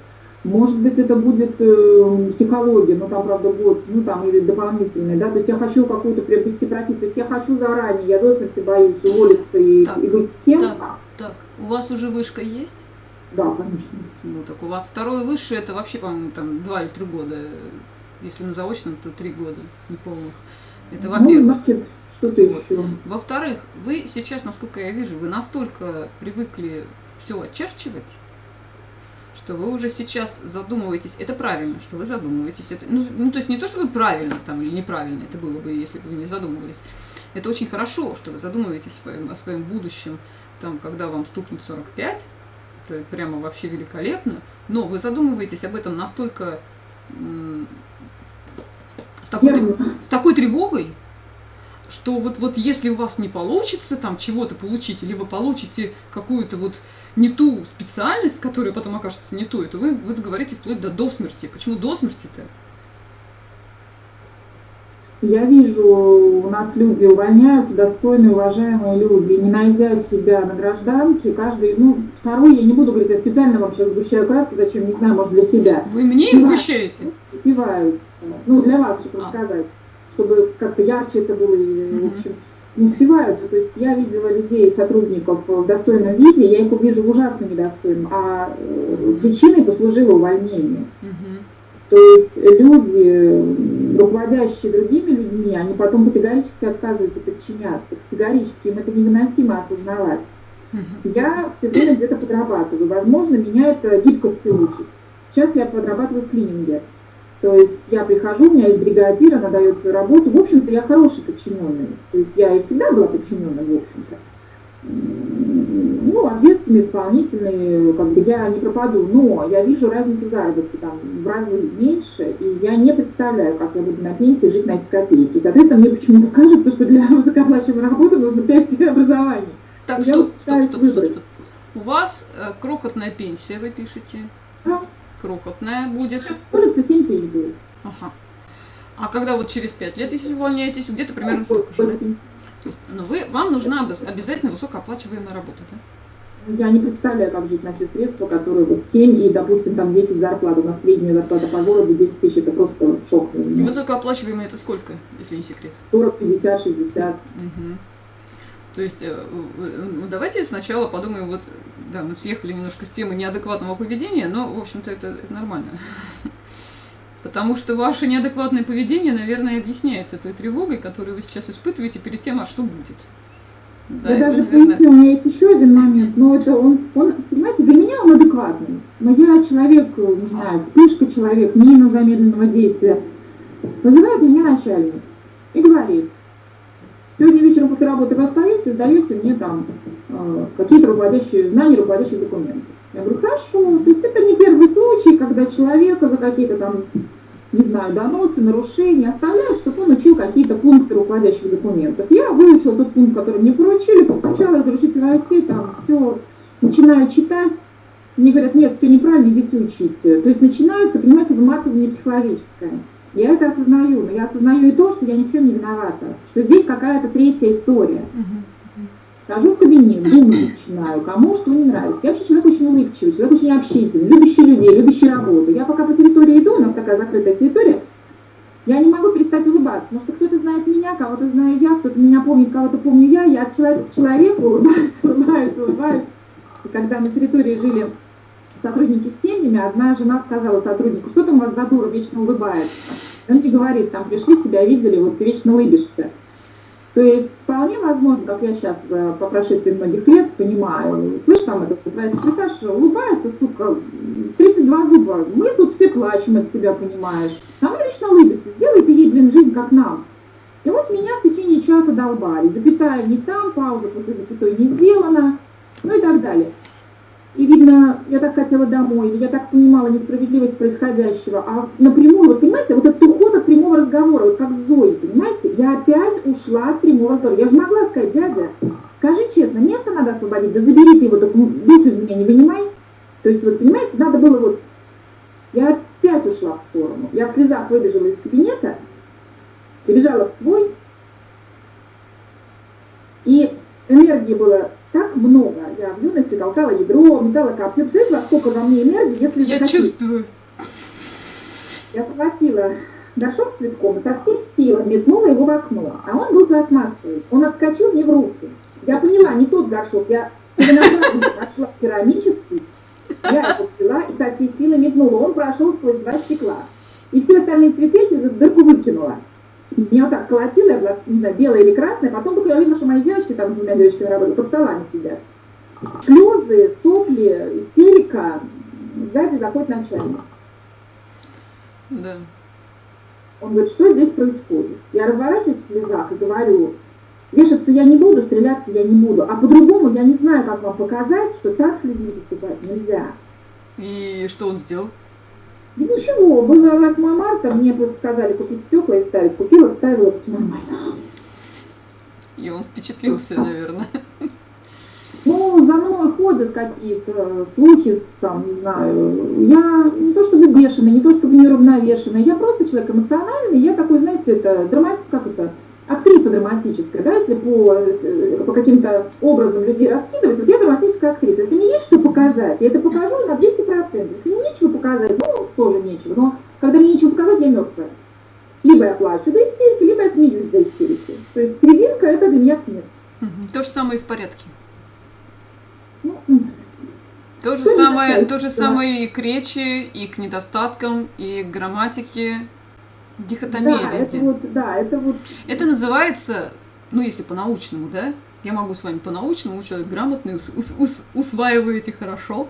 Может быть, это будет э, психология, но там, правда, год, ну, там, или дополнительный, да, то есть я хочу какую-то приобрести профессию, то есть я хочу заранее, я до смерти боюсь уволиться и, Так, и быть кем Так, так, у вас уже вышка есть? Да, конечно. Ну, так у вас второе высшее, это вообще, по-моему, там два или три года. Если на заочном, то три года неполных. Это Ну, во-первых. значит, что-то Вот. еще. Во-вторых, вы сейчас, насколько я вижу, вы настолько привыкли все очерчивать, что вы уже сейчас задумываетесь. Это правильно, что вы задумываетесь. Это, ну, ну, то есть не то, что вы правильно там или неправильно это было бы, если бы вы не задумывались. Это очень хорошо, что вы задумываетесь о своем, о своем будущем, там, когда вам стукнет 45. Это прямо вообще великолепно. Но вы задумываетесь об этом настолько с такой, с такой тревогой, что вот, вот если у вас не получится там чего-то получить, вы получите какую-то вот не ту специальность, которая потом окажется не той, то вы, вы говорите вплоть до, до смерти. Почему до смерти-то? Я вижу, у нас люди увольняются, достойные, уважаемые люди, не найдя себя на гражданке, каждый, ну, второй, я не буду говорить, я специально вам сейчас сгущаю краски, зачем, не знаю, может, для себя, Вы мне их сгущаете? успеваются. Ну, для вас, чтобы А. рассказать, чтобы как-то ярче это было, и, в общем, не успеваются. То есть я видела людей, сотрудников в достойном виде, я их увижу в ужасно недостойном, а э, причиной послужило увольнение. То есть люди, руководящие другими людьми, они потом категорически отказываются подчиняться. Категорически им это невыносимо осознавать. Я все время где-то подрабатываю. Возможно, меня это гибкости учит. Сейчас я подрабатываю в клининге. То есть я прихожу, у меня есть бригадир, она дает свою работу. В общем-то, я хороший подчиненный. То есть я и всегда была подчиненной, в общем-то. Ну, ответственный, исполнительный, как бы я не пропаду. Но я вижу разницу заработка там в разы меньше, и я не представляю, как я буду на пенсии жить на эти копейки. Соответственно, мне почему-то кажется, что для высокооплачиваемой работы нужно 5 образований. Так, стоп, стоп, стоп, стоп, стоп. У вас э, крохотная пенсия, вы пишете. Да. Крохотная будет. Улица 7 тысяч будет. Ага. А когда вот через пять лет, если увольняетесь, где-то примерно столько же, да? То есть, ну, вы, вам нужна обяз- обязательно высокооплачиваемая работа, да? Я не представляю, как жить на те средства, которые вот 7 и, допустим, там 10 зарплат. У нас средняя зарплата по городу 10 тысяч, это просто шок. Высокооплачиваемая это сколько, если не секрет? 40, 50, 60. Мгм. То есть, э, э, ну, давайте сначала подумаем, вот, да, мы съехали немножко с темы неадекватного поведения, но, в общем-то, это, это нормально. Потому что ваше неадекватное поведение, наверное, объясняется той тревогой, которую вы сейчас испытываете перед тем, а что будет. Да, я даже наверное, поясню, у меня есть еще один момент, но это он, он, понимаете, для меня он адекватный. Но я человек, э, не знаю, вспышка человек, мина замедленного действия. Вызывает меня начальник и говорит, сегодня вечером после работы вы остаетесь, сдаете мне там э, какие-то руководящие знания руководящих документов. Я говорю, хорошо, то есть это не первый случай, когда человека за какие-то там, не знаю, доносы, нарушения оставляют, чтобы он учил какие-то пункты руководящих документов. Я выучила тот пункт, который мне поручили, постучала, разрешите войти, там все, начинаю читать. Мне говорят, нет, все неправильно, идите учите. То есть начинается, понимаете, выматывание психологическое. Я это осознаю, но я осознаю и то, что я ни в чем не виновата, что здесь какая-то третья история. Хожу в кабинет, думать начинаю, кому что не нравится. Я вообще человек очень улыбчивый, человек очень общительный, любящий людей, любящий работу. Я пока по территории иду, у нас такая закрытая территория, я не могу перестать улыбаться, потому что кто-то знает меня, кого-то знаю я, кто-то меня помнит, кого-то помню я. Я от человека к человеку улыбаюсь, улыбаюсь, улыбаюсь. И когда на территории жили сотрудники с семьями, одна жена сказала сотруднику, что там у вас за дура вечно улыбается? И Он мне говорит, там пришли, тебя видели, вот ты вечно улыбишься. То есть вполне возможно, как я сейчас э, по прошествии многих лет понимаю, слышь, там этот твоя секретарша улыбается, сука, 32 зуба, мы тут все плачем от тебя, понимаешь. А мы вечно улыбится, сделай ты ей, блин, жизнь как нам. И вот меня в течение часа долбали, запятая не там, пауза после запятой не сделана, ну и так далее. И видно, я так хотела домой, или я так понимала несправедливость происходящего. А напрямую, вот понимаете, вот этот уход от прямого разговора, вот как Зои, понимаете, я опять ушла от прямого разговора. Я же могла сказать, дядя, скажи честно, место надо освободить, да забери ты его, так душу из меня не вынимай. То есть, вот, понимаете, надо было вот... Я опять ушла в сторону. Я в слезах выбежала из кабинета, прибежала в свой, и энергии было много. Я в юности толкала ядро, метала копье. Представляете, сколько во мне энергии, если Я захотите? чувствую. Я схватила горшок с цветком и со всей силы метнула его в окно. А он был пластмассовый. Он отскочил мне в руки. Я поняла, не тот горшок. Я нашла керамический. Я его взяла и со всей силы метнула. Он прошел сквозь два стекла. И все остальные цветы через эту дырку выкинула. Меня вот так колотило, я была, не знаю, белая или красная. Потом только я увидела, что мои девочки, там с двумя девочками работают, под столами сидят. Слезы, сопли, истерика. Сзади заходит начальник. Да. Он говорит, что здесь происходит? Я разворачиваюсь в слезах и говорю, вешаться я не буду, стреляться я не буду. А по-другому я не знаю, как вам показать, что так с людьми поступать нельзя. И что он сделал? И ничего, было 8 марта, мне просто сказали купить стекла и ставить. Купила, ставила, все нормально. И он впечатлился, наверное. Ну, за мной ходят какие-то слухи, там, не знаю. Я не то чтобы бешеный, не то чтобы неравновешенный. Я просто человек эмоциональный. Я такой, знаете, это драма, как это, актриса драматическая, да, если по, по каким-то образом людей раскидывать, вот я драматическая актриса. Если мне есть что показать, я это покажу на 200%. Если мне нечего показать, ну, тоже нечего. Но когда мне нечего показать, я мертвая. Либо я плачу до истерики, либо я смеюсь до истерики. То есть серединка – это для меня смерть. Мгм. То же самое и в порядке. Ну. То же самое, то же самое и к речи, и к недостаткам, и к грамматике. Дихотомия да, везде. это вот, да, это вот Это называется, ну если по-научному, да? Я могу с вами по-научному, человек грамотный, ус- ус- ус- усваиваете хорошо.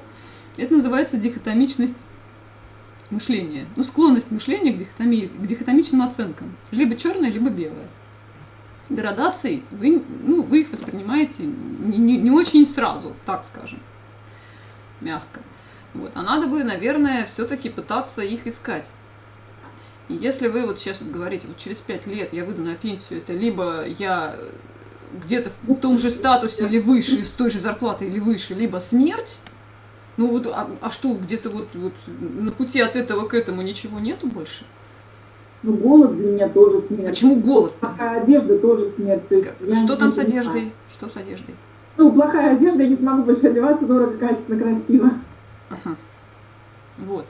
Это называется дихотомичность мышления. Ну, склонность мышления к, дихотомии, к дихотомичным оценкам. Либо черное, либо белое. Градаций, вы, ну, вы их воспринимаете не, не- не очень сразу, так скажем, мягко. Вот. А надо бы, наверное, все-таки пытаться их искать. И если вы вот сейчас вот говорите, вот через пять лет я выйду на пенсию, это либо я где-то в том же статусе или выше, с той же зарплатой или выше, либо смерть, ну вот, а, а что, где-то вот, вот на пути от этого к этому ничего нету больше? Ну, голод для меня тоже смерть. Почему голод? Плохая одежда тоже смерть. То есть Что там с одеждой? Что с одеждой? Ну, плохая одежда, я не смогу больше одеваться дорого, качественно, красиво. Ага. Вот.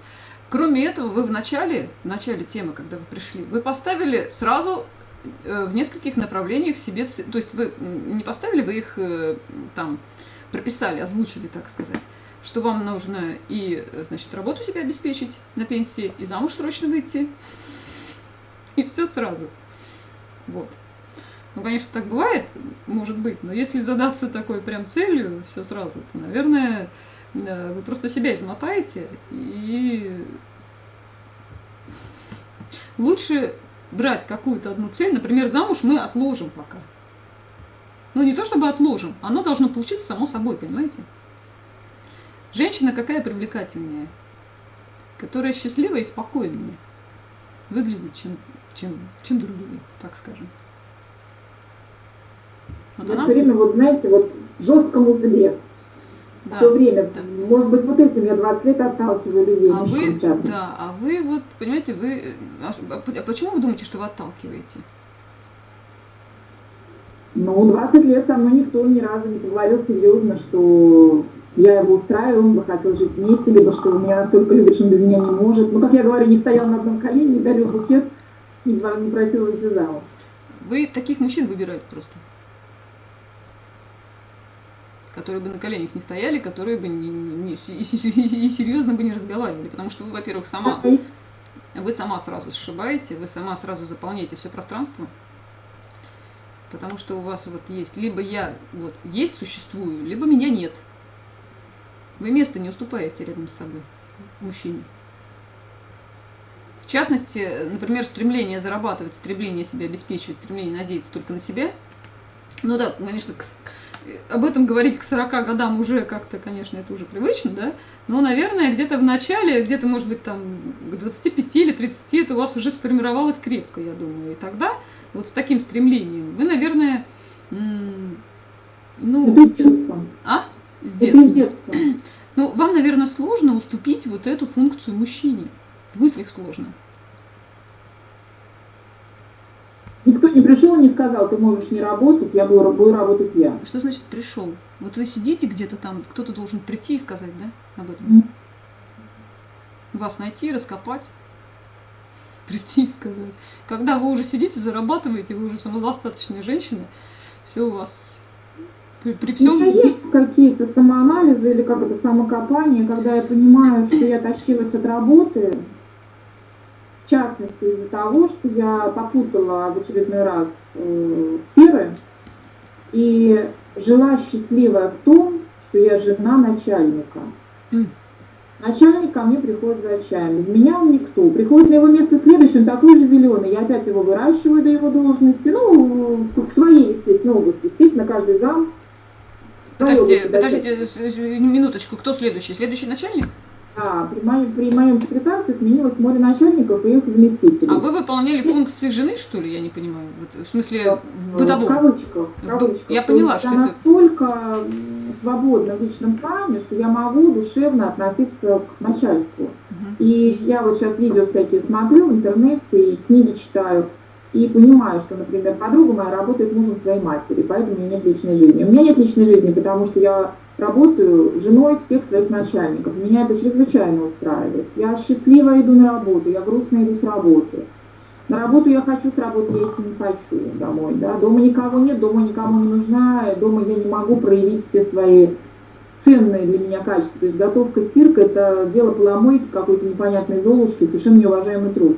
Кроме этого, вы в начале, в начале темы, когда вы пришли, вы поставили сразу э, в нескольких направлениях себе, то есть вы не поставили, вы их э, там прописали, озвучили, так сказать, что вам нужно и, э, значит, работу себе обеспечить на пенсии, и замуж срочно выйти, и все сразу. Вот. Ну, конечно, так бывает, может быть, но если задаться такой прям целью, все сразу, то, наверное, вы просто себя измотаете, и лучше брать какую-то одну цель, например, замуж мы отложим пока. Ну, не то чтобы отложим, оно должно получиться само собой, понимаете? Женщина какая привлекательнее? Которая счастливая и спокойнее выглядит, чем, чем, чем другие, так скажем. Вот Я она- все время, вот знаете, вот в жестком узле. Да. Все время. да. Может быть, вот этим я 20 лет отталкиваю людей, А вы, да, а вы вот, понимаете, вы, а а а почему вы думаете, что вы отталкиваете? Ну, 20 лет со мной никто ни разу не поговорил серьезно, что я его устраиваю, он бы хотел жить вместе, либо что он меня настолько любит, что он без меня не может. Ну, как я говорю, не стоял на одном колене, не дарил букет, не просил выйти замуж. Вы таких мужчин выбираете просто. Которые бы на коленях не стояли, которые бы не, не- и, серьезно бы не разговаривали. Потому что вы, во-первых, сама, вы сама сразу сшибаете, вы сама сразу заполняете все пространство. Потому что у вас вот есть, либо я вот есть, существую, либо меня нет. Вы место не уступаете рядом с собой мужчине. В частности, например, стремление зарабатывать, стремление себя обеспечивать, стремление надеяться только на себя. Ну да, конечно, к об этом говорить к 40 годам уже как-то, конечно, это уже привычно, да, но, наверное, где-то в начале, где-то, может быть, там к 25 или 30 это у вас уже сформировалось крепко, я думаю. И тогда вот с таким стремлением вы, наверное, Ну, детства. а? С детства. Ну, вам, наверное, сложно уступить вот эту функцию мужчине. В мыслях сложно. Не пришел и не сказал, ты можешь не работать, я буду, буду работать я. Что значит пришел? Вот вы сидите где-то там, кто-то должен прийти и сказать, да, об этом? М. Вас найти, раскопать, прийти и сказать. Когда вы уже сидите, зарабатываете, вы уже самодостаточная женщина, все у вас при, при У меня всем... есть какие-то самоанализы или как это самокопание, когда я понимаю, что я тащилась от работы, в частности из-за того, что я попутала в очередной раз э, сферы и жила счастливая в том, что я жена начальника. Начальник ко мне приходит за чаем. Без меня он никто. Приходит на его место следующий, он такой же зеленый. Я опять его выращиваю до его должности. Ну, в своей, естественно, области. Естественно, каждый зам. своей Подождите, подождите, минуточку, кто следующий? Следующий начальник? Да, при моем, при моем секретарстве сменилось море начальников и их заместителей. А вы выполняли функции жены, что ли? Я не понимаю. Вот, в смысле, в В бытовом. кавычках. в В б- кавычках. я поняла, есть что я это- настолько свободна в личном плане, что я могу душевно относиться к начальству. Мгм. И я вот сейчас видео всякие смотрю в интернете и книги читаю, и понимаю, что, например, подруга моя работает мужем своей матери, поэтому у меня нет личной жизни. У меня нет личной жизни, потому что я работаю женой всех своих начальников. Меня это чрезвычайно устраивает. Я счастливо иду на работу, я грустно иду с работы. На работу я хочу, с работы я идти не хочу домой. Да? Дома никого нет, дома никому не нужна, дома я не могу проявить все свои ценные для меня качества. То есть готовка, стирка – это дело поломойки какой-то непонятной золушки, совершенно неуважаемый труд.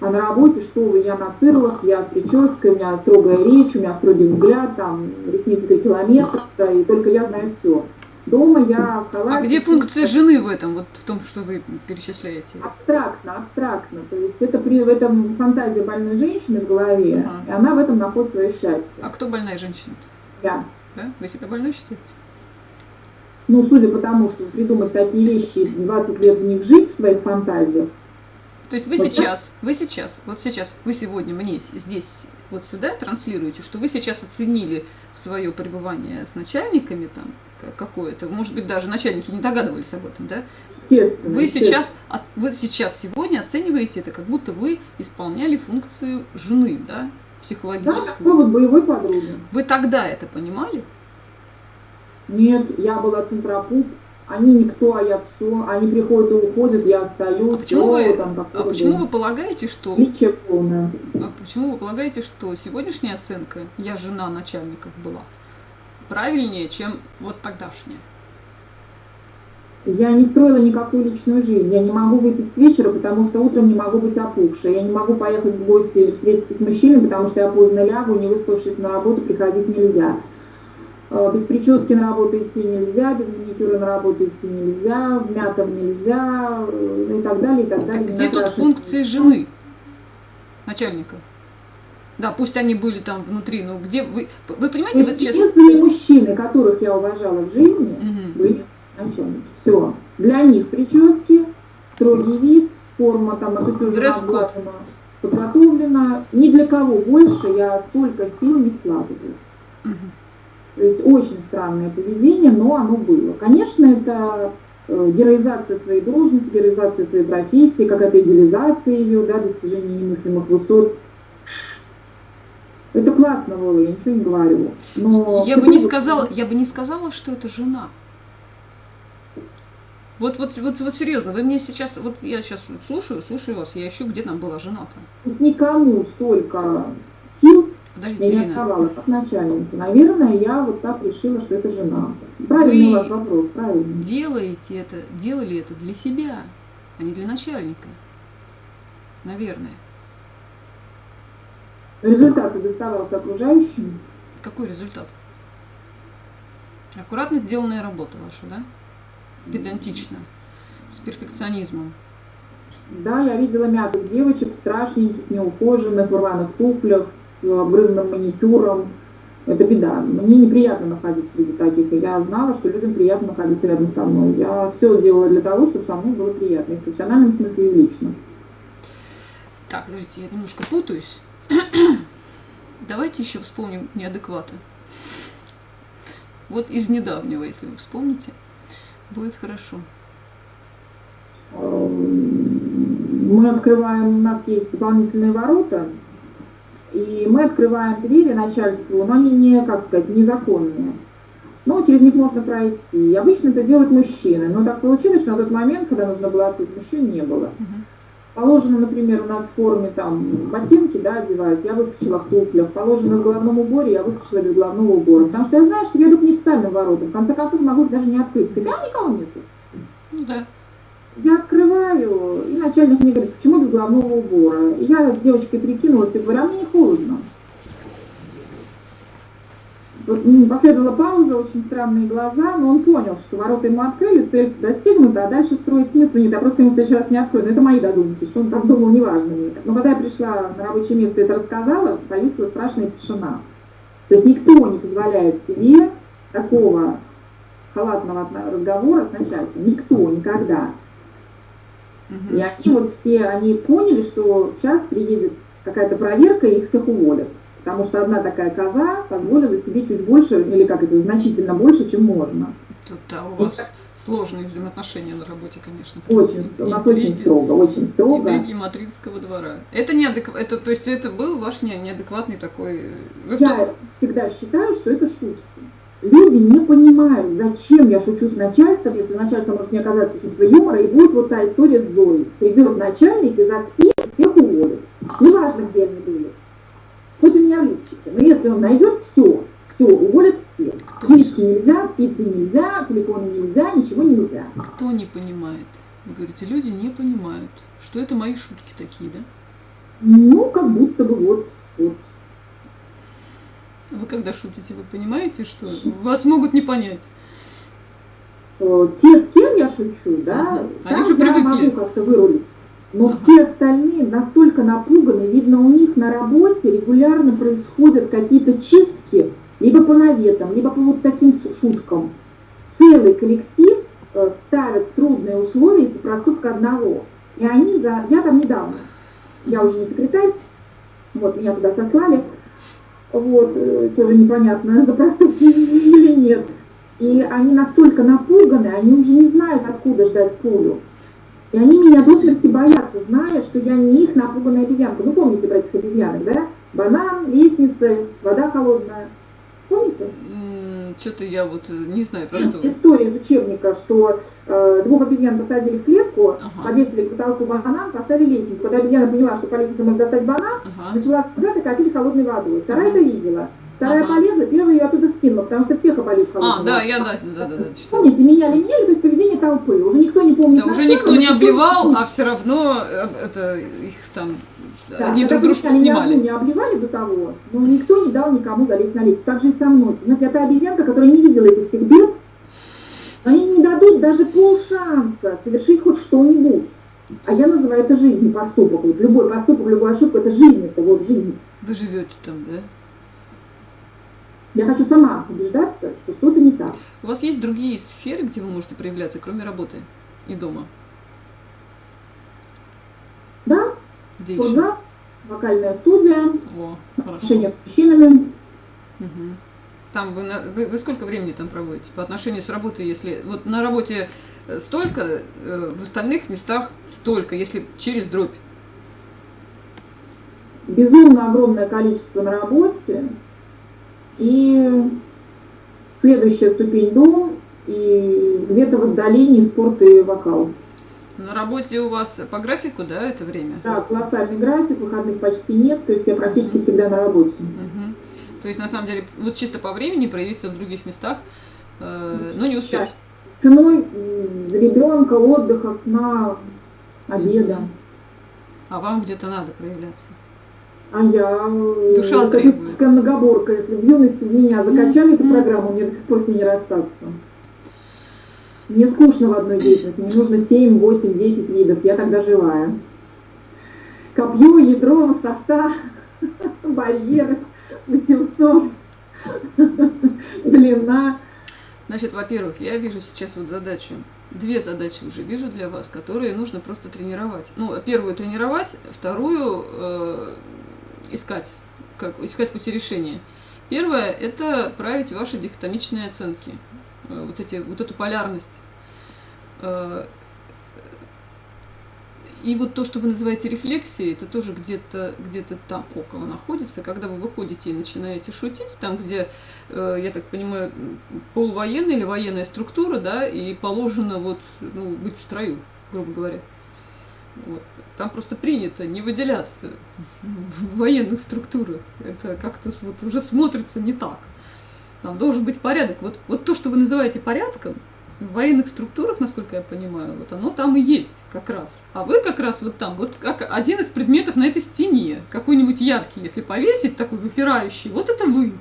А на работе, что вы, я на цирлах, я с прической, у меня строгая речь, у меня строгий взгляд, там, ресницы до километра, и только я знаю все. Дома я в А халате, где функция жены в этом, вот в том, что вы перечисляете? Абстрактно, абстрактно. То есть это при, в этом фантазия больной женщины в голове, Ага. и она в этом находит свое счастье. А кто больная женщина? Я. Да? Вы себя больной считаете? Ну, судя по тому, что придумать такие вещи и 20 лет в них жить в своих фантазиях, То есть вы Вот сейчас, вы сейчас, вот сейчас, вы сегодня мне здесь, вот сюда транслируете, что вы сейчас оценили свое пребывание с начальниками там какое-то, может быть, даже начальники не догадывались об этом, да? естественно. Вы естественно. сейчас, вы сейчас сегодня оцениваете это, как будто вы исполняли функцию жены, да, Да, психологическую. такой вот боевой подруги. Вы тогда это понимали? Нет, я была центропуп, они никто, а я все. Они приходят и уходят, я остаюсь. А почему вы, там а почему вы полагаете, что Отличие полное. А почему вы полагаете, что сегодняшняя оценка «я жена начальников» была правильнее, чем вот тогдашняя? Я не строила никакую личную жизнь. Я не могу выпить с вечера, потому что утром не могу быть опухшей. Я не могу поехать в гости или встретиться с мужчиной, потому что я поздно лягу, не выспавшись на работу, приходить нельзя. Э, Без прически на работу идти нельзя, без маникюра на работу идти нельзя, в мятом нельзя, э, и так далее, и так далее. Где тут Накрашенный функции жены начальника? Да, пусть они были там внутри, но где вы... Вы понимаете, вот сейчас... Единственные мужчины, которых я уважала в жизни, Мгм. были начальники. Все. Для них прически, строгий вид, форма там Дресс-код. подготовлена. Ни для кого больше я столько сил не вкладываю. Мгм. То есть очень странное поведение, но оно было. Конечно, это э, героизация своей должности, героизация своей профессии, какая-то идеализация ее, да, достижение немыслимых высот. Это классно было, я ничего не говорю. Но Я бы не сказала, я бы не сказала, что это жена. Вот, вот, вот, вот серьезно, вы мне сейчас, вот я сейчас слушаю, слушаю вас, я ищу, где там была жена-то. То есть никому столько сил Подождите, я отдавала, как начальнику. Наверное, я вот так решила, что это жена. Правильный Вы- у вас вопрос, правильно. делаете это, делали это для себя, а не для начальника. Наверное. Результат доставался окружающим. Какой результат? Аккуратно сделанная работа ваша, да? Педантично, с перфекционизмом. Да, я видела мятых девочек, страшненьких, неухоженных, в рваных туфлях, с обгрызанным маникюром. Это беда. Мне неприятно находиться среди таких. И я знала, что людям приятно находиться рядом со мной. Я все делала для того, чтобы со мной было приятно. И в профессиональном смысле, и в личном. Так, подождите, я немножко путаюсь. Давайте еще вспомним неадекваты. Вот из недавнего, если вы вспомните, будет хорошо. Эм, мы открываем, у нас есть дополнительные ворота, и мы открываем двери начальству, но они не, как сказать, незаконные. Но через них можно пройти. И обычно это делают мужчины. Но так получилось, что на тот момент, когда нужно было открыть, мужчин не было. Положено, например, у нас в форме там ботинки, да, одеваюсь, я выскочила в туфлях. Положено в головном уборе, я выскочила без головного убора. Потому что я знаю, что я иду к неофициальным воротам. В конце концов, могу их даже не открыть. Сказать, а никого нету. Ну да. Я открываю, и начальник мне говорит, почему без головного убора? И я с девочкой прикинулась и говорю, а мне не холодно. Вот, последовала пауза, очень странные глаза, но он понял, что ворота ему открыли, цель достигнута, а дальше строить смысла нет. Я просто ему в следующий раз не открою. Но это мои додумки, что он так думал, неважно мне. Но когда я пришла на рабочее место и это рассказала, повисла страшная тишина. То есть никто не позволяет себе такого халатного разговора с начальством. Никто, никогда. Угу. И они вот все, они поняли, что сейчас приедет какая-то проверка, и их всех уволят. Потому что одна такая коза позволила себе чуть больше, или как это, значительно больше, чем можно. Тут, да, у вас так... сложные взаимоотношения на работе, конечно. Очень, и, у нас интриги, очень строго, очень строго. Интриги мадридского двора. Это неадекв... это, то есть это был ваш не, неадекватный такой... Вы Я том... всегда считаю, что это шутки. Люди не понимают, зачем я шучу с начальством, если начальство может не оказаться чувство юмора, и будет вот та история с Зоей. Придет начальник и заспит, всех уволит. Неважно, где они были. Хоть у меня в. Но если он найдет, все, все, уволят всех. Книжки нельзя, спицы нельзя, телефоны нельзя, ничего нельзя. Кто не понимает? Вы говорите, люди не понимают, что это мои шутки такие, да? Ну, как будто бы вот, вот вы когда шутите, вы понимаете, что вас могут не понять? Э, те, с кем я шучу, да, ага. Они же привыкли. могу как-то вырулить. Но ага. все остальные настолько напуганы, видно, у них на работе регулярно происходят какие-то чистки, либо по наветам, либо по вот таким шуткам. Целый коллектив э, ставят в трудные условия из-за проступка одного. И они за... Я там недавно, я уже не секретарь, вот меня туда сослали, вот, э, тоже непонятно, за проступки или нет. И они настолько напуганы, они уже не знают, откуда ждать пулю. И они меня до смерти боятся, зная, что я не их напуганная обезьянка. Вы помните про этих обезьянок, да? Банан, лестница, вода холодная. Помните? Что-то я вот э, не знаю про что. История из учебника, что э, двух обезьян посадили в клетку, ага. повесили к потолку банан, поставили лестницу. Когда обезьяна поняла, что по лестнице можно достать банан, ага. начала сказать и катили холодной водой. Вторая ага. это видела. Вторая ага. полезла, первая ее оттуда скинула, потому что всех опалит холодной А, да, я, да, да, да, да. Помните, меняли, меняли, то есть поведение толпы. Уже никто не помнит. Да, уже никто не обливал, а все равно э, это их там да, они друг дружку снимали. не обливали до того, но никто не дал никому залезть на лестницу. Так же и со мной. Знаете, я та обезьянка, которая не видела этих всех бед, они не дадут даже полшанса совершить хоть что-нибудь. А я называю это жизнью поступок. Вот любой поступок, любую ошибку, это жизнь, это вот жизнь. Вы живете там, да? Я хочу сама убеждаться, что что-то не так. У вас есть другие сферы, где вы можете проявляться, кроме работы и дома? Да, где Спортзал, еще? вокальная студия, О, отношения с мужчинами. Угу. Там вы, вы, вы сколько времени там проводите по отношению с работой, если вот на работе э, столько, э, в остальных местах столько, если через дробь? Безумно огромное количество на работе. И следующая ступень дом, и где-то в отдалении спорт и вокал. На работе у вас по графику, да, это время? Да, колоссальный график, выходных почти нет, то есть я практически всегда на работе. Угу. То есть, на самом деле, вот чисто по времени проявиться в других местах, э, но не успеть. Сейчас. Ценой ребенка, отдыха, сна, обеда. А вам где-то надо проявляться? А я Душа требует. многоборка. Если в юности меня закачали эту программу, мне до сих пор с ней не расстаться. Мне скучно в одной деятельности, мне нужно 7, 8, 10 видов, я тогда живая. Копье, ядро, софта, барьер, 800, длина. Значит, во-первых, я вижу сейчас вот задачу, две задачи уже вижу для вас, которые нужно просто тренировать. Ну, первую тренировать, вторую э, искать, как, искать пути решения. Первое – это править ваши дихотомичные оценки, вот, эти, вот эту полярность. Э, и вот то, что вы называете рефлексией, это тоже где-то где, -то, там около находится. Когда вы выходите и начинаете шутить, там, где, э, я так понимаю, полувоенная или военная структура, да, и положено вот, ну, быть в строю, грубо говоря. Вот. Там просто принято не выделяться в военных структурах. Это как-то вот уже смотрится не так. Там должен быть порядок. Вот, вот то, что вы называете порядком, в военных структурах, насколько я понимаю, вот оно там и есть как раз. А вы как раз вот там, вот как один из предметов на этой стене, какой-нибудь яркий, если повесить, такой выпирающий, вот это вы.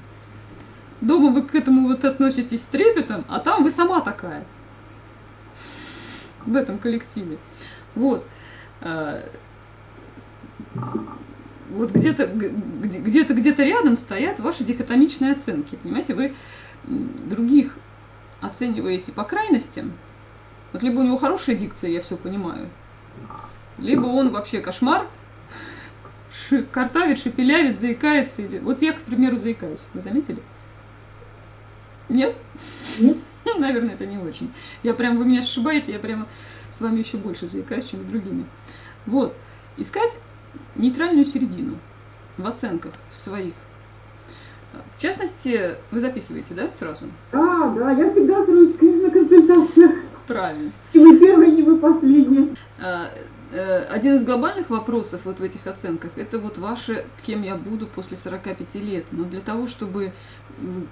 Дома вы к этому вот относитесь с трепетом, а там вы сама такая. В этом коллективе. Вот. Вот где-то где-то где-то рядом стоят ваши дихотомичные оценки. Понимаете, вы других оцениваете по крайностям. Вот либо у него хорошая дикция, я все понимаю, либо он вообще кошмар, картавит, шепелявит, заикается. Или... Вот я, к примеру, заикаюсь. Вы заметили? Нет? Нет. Наверное, это не очень. Я прям, вы меня сшибаете, я прямо с вами еще больше заикаюсь, чем с другими. Вот. Искать нейтральную середину в оценках своих. В частности, вы записываете, да, сразу? А, да, я всегда с ручкой на консультациях. Правильно. И вы первый, не вы последний. А, э, один из глобальных вопросов вот в этих оценках, это вот ваше, кем я буду после 45 лет. Но для того, чтобы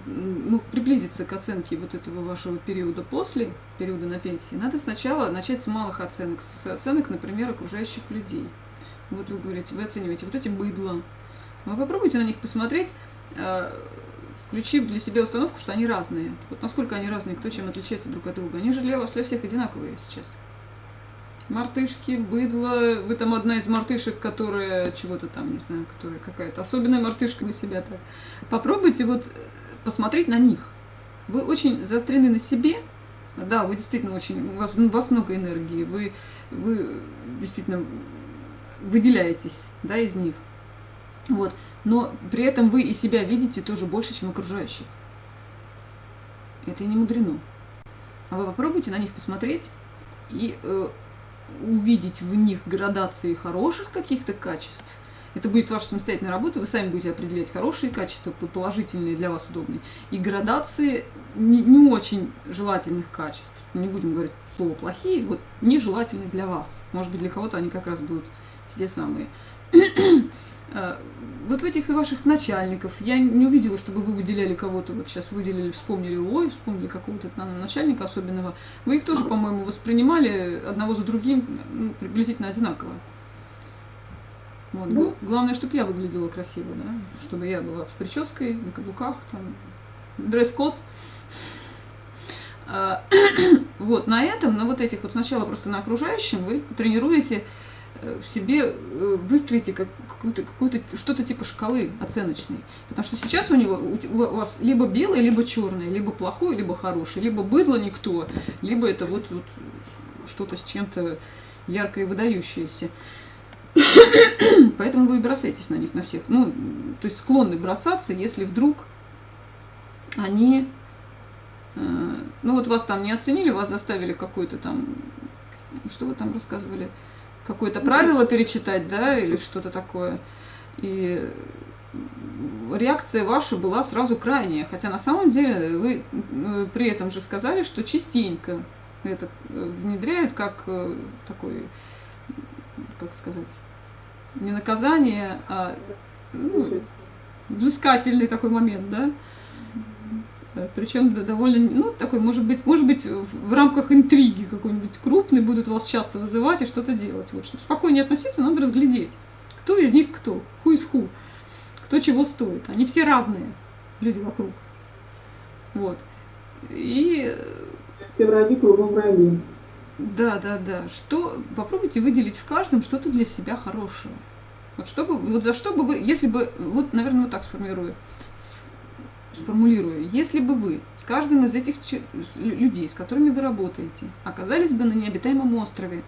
ну, приблизиться к оценке вот этого вашего периода после, периода на пенсии, надо сначала начать с малых оценок, с оценок, например, окружающих людей. Вот вы говорите, вы оцениваете вот эти быдла. Вы попробуйте на них посмотреть, а, включив для себя установку, что они разные. Вот насколько они разные, кто чем отличается друг от друга. Они же для вас, для всех одинаковые сейчас. Мартышки, быдло, вы там одна из мартышек, которая чего-то там, не знаю, которая какая-то особенная мартышка вы себя так. Попробуйте вот э, посмотреть на них. Вы очень заострены на себе, да, вы действительно очень, у вас, у вас много энергии, вы, вы действительно выделяетесь, да, из них. Вот. Но при этом вы и себя видите тоже больше, чем окружающих. Это не мудрено. А вы попробуйте на них посмотреть и э, увидеть в них градации хороших каких-то качеств. Это будет ваша самостоятельная работа, вы сами будете определять хорошие качества, положительные для вас удобные, и градации не, не очень желательных качеств. Не будем говорить слово плохие, вот нежелательные для вас. Может быть, для кого-то они как раз будут те самые. Э, вот в этих ваших начальников я не увидела, чтобы вы выделяли кого-то, вот сейчас выделили, вспомнили, ой, вспомнили какого-то начальника особенного. Вы их тоже, по-моему, воспринимали одного за другим ну, приблизительно одинаково. Вот. Ну, Главное, чтобы я выглядела красиво, да, чтобы я была с прической, на каблуках, там, дресс-код. А, вот, на этом, на вот этих вот сначала просто на окружающем вы тренируете Э, в себе э, выстроите как, какую-то, какую-то, что-то типа шкалы оценочной. Потому что сейчас у него у вас либо белое, либо черное, либо плохое, либо хорошее, либо быдло никто, либо это вот, вот что-то с чем-то яркое и выдающееся. Поэтому вы и бросаетесь на них, на всех. Ну, то есть склонны бросаться, если вдруг они... Э, ну вот вас там не оценили, вас заставили какой-то там... Что вы там рассказывали? Какое-то правило перечитать, да, или что-то такое. И реакция ваша была сразу крайняя. Хотя на самом деле вы э, при этом же сказали, что частенько это э, внедряют как э, такой, как сказать, не наказание, а ну, взыскательный такой момент, да. Причем довольно, ну, такой, может быть, может быть, в рамках интриги какой-нибудь крупный будут вас часто вызывать и что-то делать. Вот, чтобы спокойнее относиться, надо разглядеть, кто из них кто, ху из ху, кто чего стоит. Они все разные, люди вокруг. Вот. И... Все враги кругом враги. Да, да, да. Что, попробуйте выделить в каждом что-то для себя хорошее. Вот чтобы, вот за что бы вы, если бы, вот, наверное, вот так сформирую сформулирую, если бы вы с каждым из этих людей, с которыми вы работаете, оказались бы на необитаемом острове,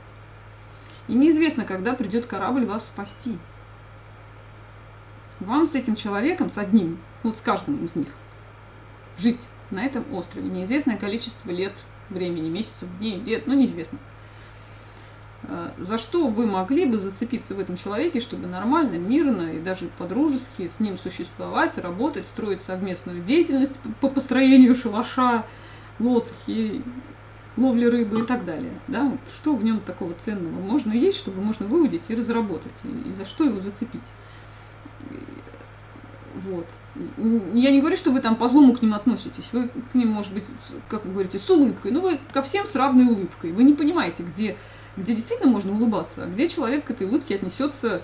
и неизвестно, когда придет корабль вас спасти, вам с этим человеком, с одним, вот с каждым из них, жить на этом острове неизвестное количество лет, времени, месяцев, дней, лет, ну неизвестно. Э, за что вы могли бы зацепиться в этом человеке, чтобы нормально, мирно и даже по-дружески с ним существовать, работать, строить совместную деятельность по построению шалаша, лодки, ловли рыбы и так далее. Да? Вот что в нем такого ценного можно есть, чтобы можно выудить и разработать, и, за что его зацепить. Вот. Я не говорю, что вы там по злому к ним относитесь. Вы к ним, может быть, как вы говорите, с улыбкой. Но вы ко всем с равной улыбкой. Вы не понимаете, где где действительно можно улыбаться, а где человек к этой улыбке отнесется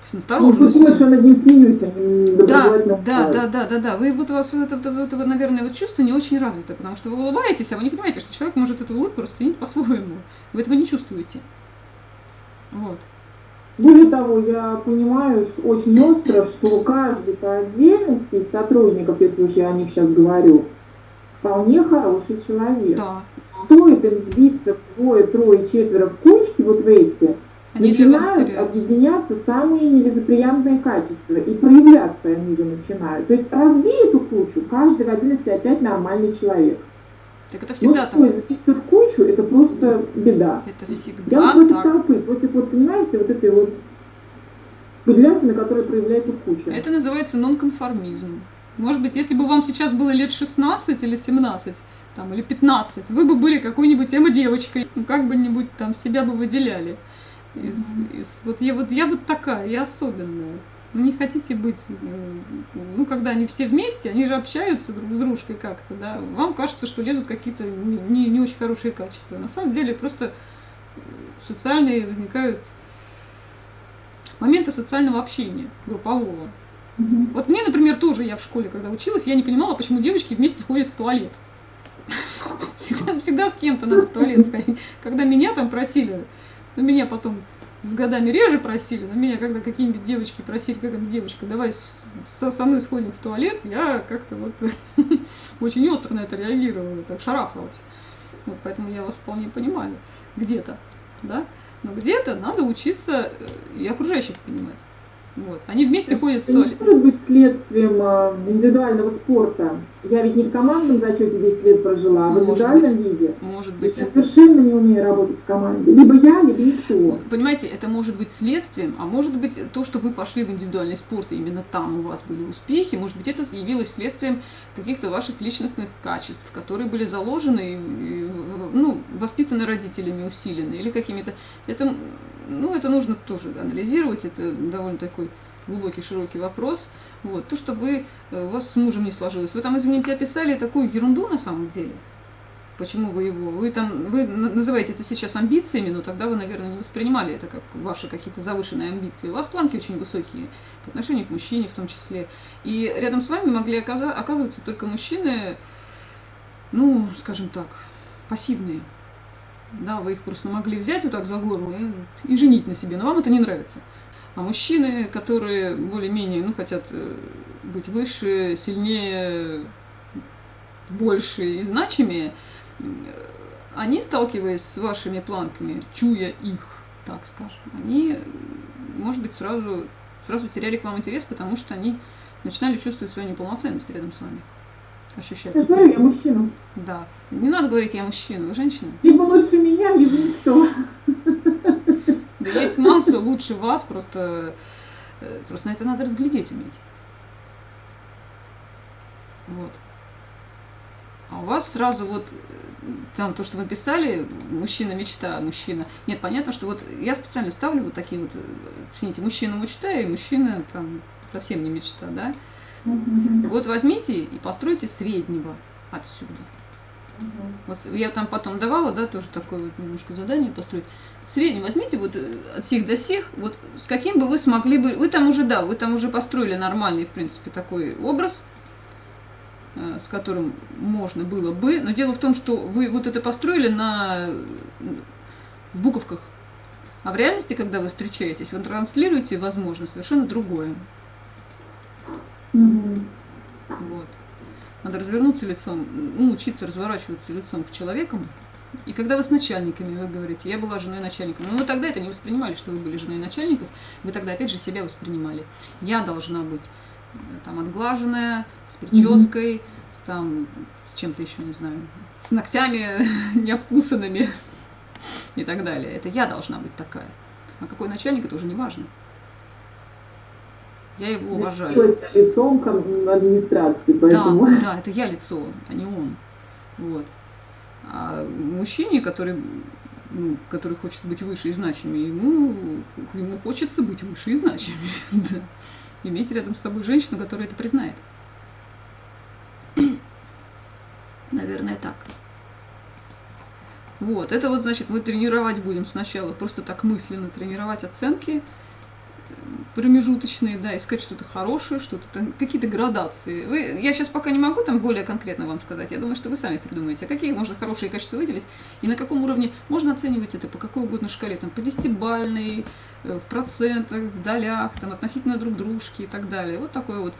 с настороженностью. Ну, что над ним смеюсь, а да, да, да, да, да, да. Вы вот у вас это, это, это, наверное, вот чувство не очень развито, потому что вы улыбаетесь, а вы не понимаете, что человек может эту улыбку расценить по-своему. Вы этого не чувствуете. Вот. Более того, я понимаю очень остро, что каждый по отдельности из сотрудников, если уж я о них сейчас говорю, вполне хороший человек. Да. Стоит им сбиться двое, трое, четверо в кучки, вот в эти, они начинают объединяться самые нелицеприятные качества, и проявляться они же начинают. То есть разбей эту кучу, каждый в отдельности опять нормальный человек. Так это всегда Но так. сбиться в кучу, это просто беда. Это всегда Я против так. толпы, против, вот, понимаете, вот этой вот бедлянщины, которая проявляется в куче. Это называется нонконформизм. Может быть, если бы вам сейчас было лет 16 или 17, там, или 15, вы бы были какой-нибудь эмо-девочкой, ну, как бы-нибудь там себя бы выделяли. Из, из, вот, я, вот я вот такая, я особенная. Вы не хотите быть, э, ну, когда они все вместе, они же общаются друг с дружкой как-то, да, вам кажется, что лезут какие-то не, не очень хорошие качества. На самом деле просто э, социальные возникают моменты социального общения, группового. Вот мне, например, тоже, я в школе, когда училась, я не понимала, почему девочки вместе ходят в туалет. Всегда, всегда с кем-то надо в туалет сходить. Когда меня там просили, ну, меня потом с годами реже просили, но меня когда какие-нибудь девочки просили, какая-нибудь девочка, давай со, со мной сходим в туалет, я как-то вот очень остро на это реагировала, так шарахалась. Вот, поэтому я вас вполне понимаю где-то, да, но где-то надо учиться э, и окружающих понимать. Вот. Они вместе это ходят в туалет. Следствием э, индивидуального спорта. Я ведь не в командном зачете 10 лет прожила, а в индивидуальном быть. виде. Может быть. Я совершенно не умею работать в команде. Либо я, либо никто. Понимаете, это может быть следствием, а может быть то, что вы пошли в индивидуальный спорт, и именно там у вас были успехи, может быть это явилось следствием каких-то ваших личностных качеств, которые были заложены, ну, воспитаны родителями, усилены, или какими-то... Это, ну, это нужно тоже анализировать, это довольно такой глубокий, широкий вопрос. Вот. То, что вы, э, у вас с мужем не сложилось. Вы там, извините, описали такую ерунду на самом деле. Почему вы его? Вы там, вы называете это сейчас амбициями, но тогда вы, наверное, не воспринимали это как ваши какие-то завышенные амбиции. У вас планки очень высокие по отношению к мужчине в том числе. И рядом с вами могли оказываться только мужчины, ну, скажем так, пассивные. Да, вы их просто могли взять вот так за горло и, и женить на себе, но вам это не нравится. А мужчины, которые более-менее ну, хотят э, быть выше, сильнее, больше и значимее, они, сталкиваясь с вашими планками, чуя их, так скажем, они, может быть, сразу, сразу теряли к вам интерес, потому что они начинали чувствовать свою неполноценность рядом с вами. Ощущать. Я говорю, я мужчина. Да. Не надо говорить, я мужчина, вы женщина. Либо лучше меня, либо никто. Да есть масса лучше вас, просто, э, просто на это надо разглядеть уметь. Вот. А у вас сразу вот э, там то, что вы писали, мужчина мечта, мужчина. Нет, понятно, что вот я специально ставлю вот такие вот, цените, мужчина мечта и мужчина там совсем не мечта, да? Вот возьмите и постройте среднего отсюда. Вот я там потом давала, да, тоже такое вот немножко задание построить. Средний возьмите вот э, от сих до сих, вот с каким бы вы смогли бы, вы там уже, да, вы там уже построили нормальный, в принципе, такой образ, э, с которым можно было бы, но дело в том, что вы вот это построили на в буковках, а в реальности, когда вы встречаетесь, вы транслируете, возможно, совершенно другое. Вот. Надо развернуться лицом, ну, учиться разворачиваться лицом к человекам, И когда вы с начальниками, вы говорите, я была женой начальника, ну вы тогда это не воспринимали, что вы были женой начальников, вы тогда опять же себя воспринимали. Я должна быть э, там отглаженная, с прической, mm-hmm. с там, с чем-то еще, не знаю, с ногтями необкусанными и так далее. Это я должна быть такая. А какой начальник, это уже не важно. Я его уважаю. лицом администрации, поэтому... Да, да, это я лицо, а не он. Вот. А мужчине, который, ну, который хочет быть выше и значимее, ему, ему хочется быть выше и значимее. да. Иметь рядом с собой женщину, которая это признает. Наверное, так. Вот, это вот значит, мы тренировать будем сначала, просто так мысленно тренировать оценки, промежуточные, да, искать что-то хорошее, что-то какие-то градации. Вы, я сейчас пока не могу там более конкретно вам сказать, я думаю, что вы сами придумаете, а какие можно хорошие качества выделить, и на каком уровне можно оценивать это по какой угодно шкале, там, по десятибальной, э, в процентах, в долях, там, относительно друг дружки и так далее. Вот такое вот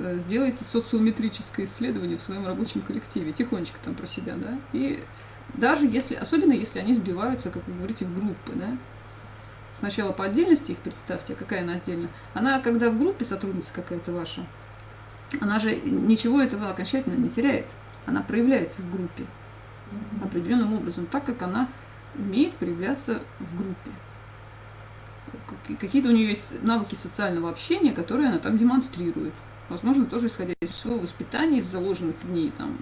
э, сделайте социометрическое исследование в своем рабочем коллективе, тихонечко там про себя, да, и даже если, особенно если они сбиваются, как вы говорите, в группы, да, Сначала по отдельности их представьте, какая она отдельно. Она, когда в группе сотрудница какая-то ваша, она же ничего этого окончательно не теряет. Она проявляется в группе определенным образом, так как она умеет проявляться в группе. Какие-то у нее есть навыки социального общения, которые она там демонстрирует. Возможно, тоже исходя из своего воспитания, из заложенных в ней там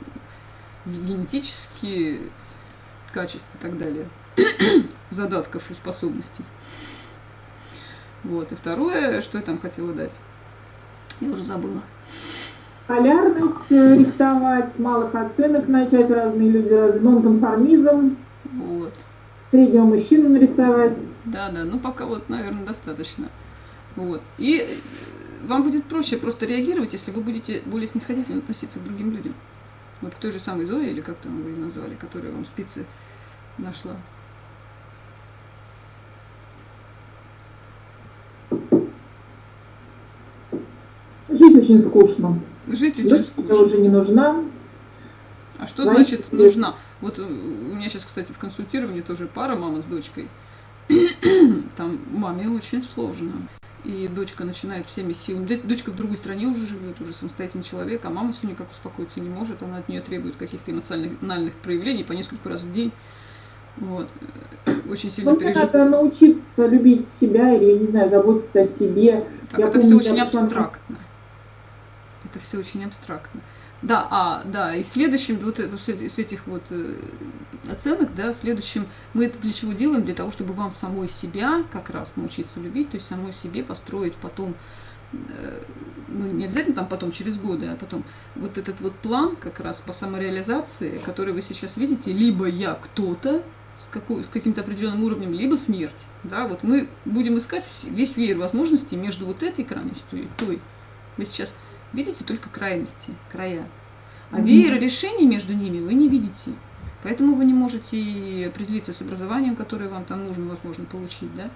генетические качества и так далее, задатков и способностей. Вот. И второе, что я там хотела дать, я уже забыла. Полярность э, рихтовать, с малых оценок начать разные люди, нонконформизм. Вот. Среднего мужчину нарисовать. Да, да, ну пока вот, наверное, достаточно. Вот. И э, вам будет проще просто реагировать, если вы будете более снисходительно относиться к другим людям. Вот к той же самой Зое, или как там вы ее назвали, которая вам спицы нашла. Жить очень скучно. Жить очень Жить скучно. уже не нужна. А что Знаете, значит нужна? Вот у меня сейчас, кстати, в консультировании тоже пара, мама с дочкой. Там маме очень сложно. И дочка начинает всеми силами. Дочка в другой стране уже живет, уже самостоятельный человек, а мама все никак успокоиться не может. Она от нее требует каких-то эмоциональных проявлений по несколько раз в день. Вот. Очень сильно ну, переживаю. Надо научиться любить себя или, я не знаю, заботиться о себе. Так, я это помню, все очень абстрактно это все очень абстрактно. Да, а, да, и следующим, вот с этих вот э, оценок, да, следующим, мы это для чего делаем? Для того, чтобы вам самой себя как раз научиться любить, то есть самой себе построить потом, э, ну, не обязательно там потом, через годы, а потом вот этот вот план как раз по самореализации, который вы сейчас видите, либо я кто-то, с, с каким-то определенным уровнем, либо смерть, да, вот мы будем искать весь веер возможностей между вот этой крайностью и той. Мы сейчас видите только крайности, края. А веера решений между ними вы не видите. Поэтому вы не можете определиться с образованием, которое вам там нужно, возможно, получить, да?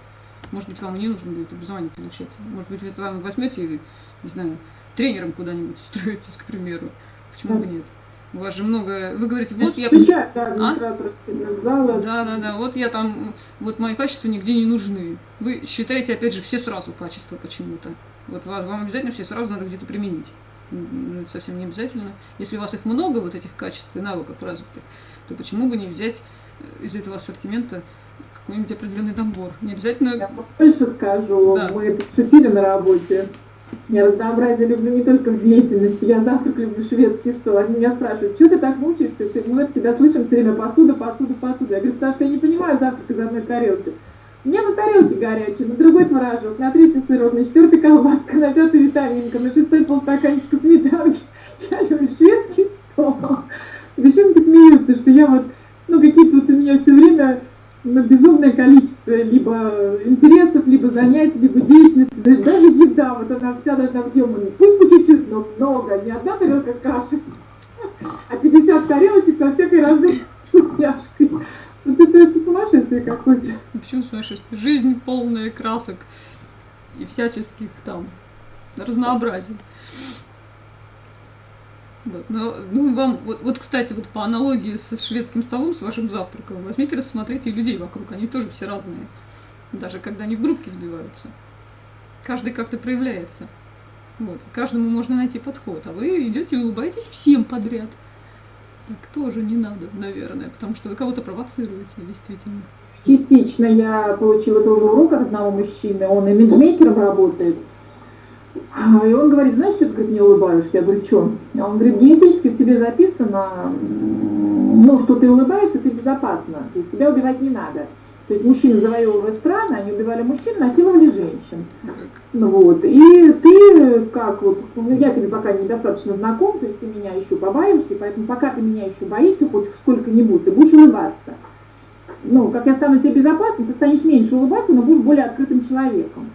Может быть, вам не нужно будет образование получать. Может быть, вы вам возьмете, не знаю, тренером куда-нибудь устроитесь, к примеру. Почему бы нет? У вас же много... Вы говорите, вот я... Печать, да, а? Да, да, да. Вот я там... Вот мои качества нигде не нужны. Вы считаете, опять же, все сразу качества почему-то. Вот вам обязательно все сразу надо где-то применить. Это совсем не обязательно. Если у вас их много, вот этих качеств и навыков развитых, то почему бы не взять э, из этого ассортимента какой-нибудь определенный набор? Не обязательно... Я больше скажу. Да. Мы это шутили на работе. Я разнообразие люблю не только в деятельности, я завтрак люблю шведский стол. Они меня спрашивают, что ты так мучаешься? Мы от тебя слышим все время посуда, посуда, посуда. Я говорю, потому что я не понимаю завтрак из одной тарелки. У меня на тарелке горячий, на другой творожок, на третий сырок, на четвертый колбаска, на пятый витаминка, на шестой полстаканчика сметанки. Я люблю шведский стол. Девчонки смеются, что я вот, ну, какие-то вот у меня все время ну, безумное количество либо интересов, либо занятий, либо деятельности, даже еда, вот она вся должна быть съемана. Пусть по чуть-чуть, но много, не одна тарелка каши, а 50 тарелочек со всякой разной вкусняшкой. Вот это, это сумасшествие какое-то. Почему сумасшествие? Жизнь полная красок и всяческих там разнообразий. Но, ну, вам, вот, вот, кстати, вот по аналогии со шведским столом, с вашим завтраком, возьмите, рассмотрите людей вокруг, они тоже все разные. Даже когда они в группке сбиваются. Каждый как-то проявляется. Вот, каждому можно найти подход, а вы идете и улыбаетесь всем подряд. Так тоже не надо, наверное, потому что вы кого-то провоцируете, действительно. Частично я получила тоже урок от одного мужчины, он имиджмейкером работает. А, и он говорит, знаешь, что ты говорит, не улыбаешься? Я говорю, что? Он говорит, генетически в тебе записано, ну, что ты улыбаешься, ты безопасна. То есть тебя убивать не надо. То есть мужчины завоевывали страны, они убивали мужчин, насиловали женщин. Ну, вот. И ты, как вот, ну, я тебе пока недостаточно знаком, то есть ты меня еще побаиваешься, поэтому пока ты меня еще боишься хоть сколько-нибудь, ты будешь улыбаться. Ну, как я стану тебе безопасным, ты станешь меньше улыбаться, но будешь более открытым человеком.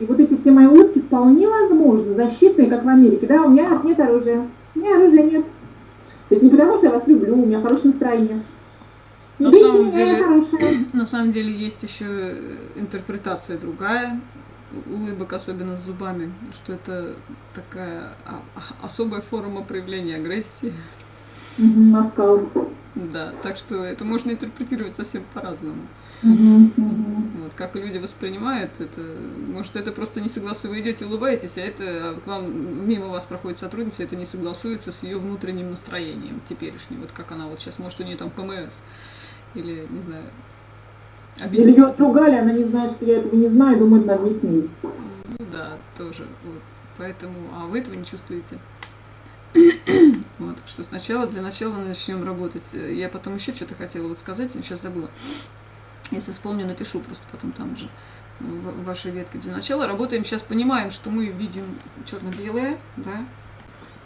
И вот эти все мои улыбки вполне возможно, защитные, как в Америке. Да, у меня нет оружия. У меня оружия нет. То есть не потому, что я вас люблю, у меня хорошее настроение. На самом, деле, на самом деле есть еще интерпретация другая улыбок, особенно с зубами, что это такая особая форма проявления агрессии. Угу, Да, так что это можно интерпретировать совсем по-разному. Угу, угу. Вот, как люди воспринимают это. Может, это просто не согласуется. Вы идете, улыбаетесь, а это к вам мимо вас проходит сотрудница, это не согласуется с ее внутренним настроением теперешним. Вот как она вот сейчас, может, у нее там ПМС. Или, не знаю, обидели. Или ее отругали, она не знает, что я этого не знаю, думает, надо объяснить. Ну да, тоже. Вот. Поэтому, а вы этого не чувствуете. вот, что сначала, для начала начнем работать. Я потом еще что-то хотела вот сказать, сейчас забыла. Если вспомню, напишу просто потом там же в вашей ветке. Для начала работаем, сейчас понимаем, что мы видим черно-белое, да,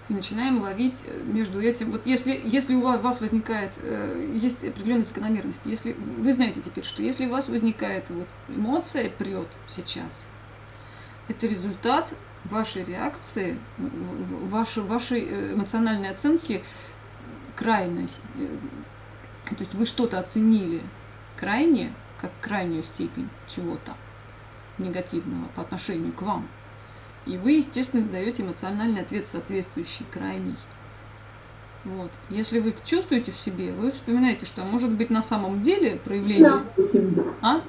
и начинаем ловить э, между этим. Вот если, если у вас возникает, э, есть определенная закономерность, если вы знаете теперь, что если у вас возникает вот эмоция прет сейчас, это результат вашей реакции, вашей, вашей э, эмоциональной оценки крайность. То есть вы что-то оценили, крайне, как крайнюю степень чего-то негативного по отношению к вам. И вы, естественно, даете эмоциональный ответ, соответствующий крайний. Вот. Если вы чувствуете в себе, вы вспоминаете, что может быть на самом деле проявление... На 8. А?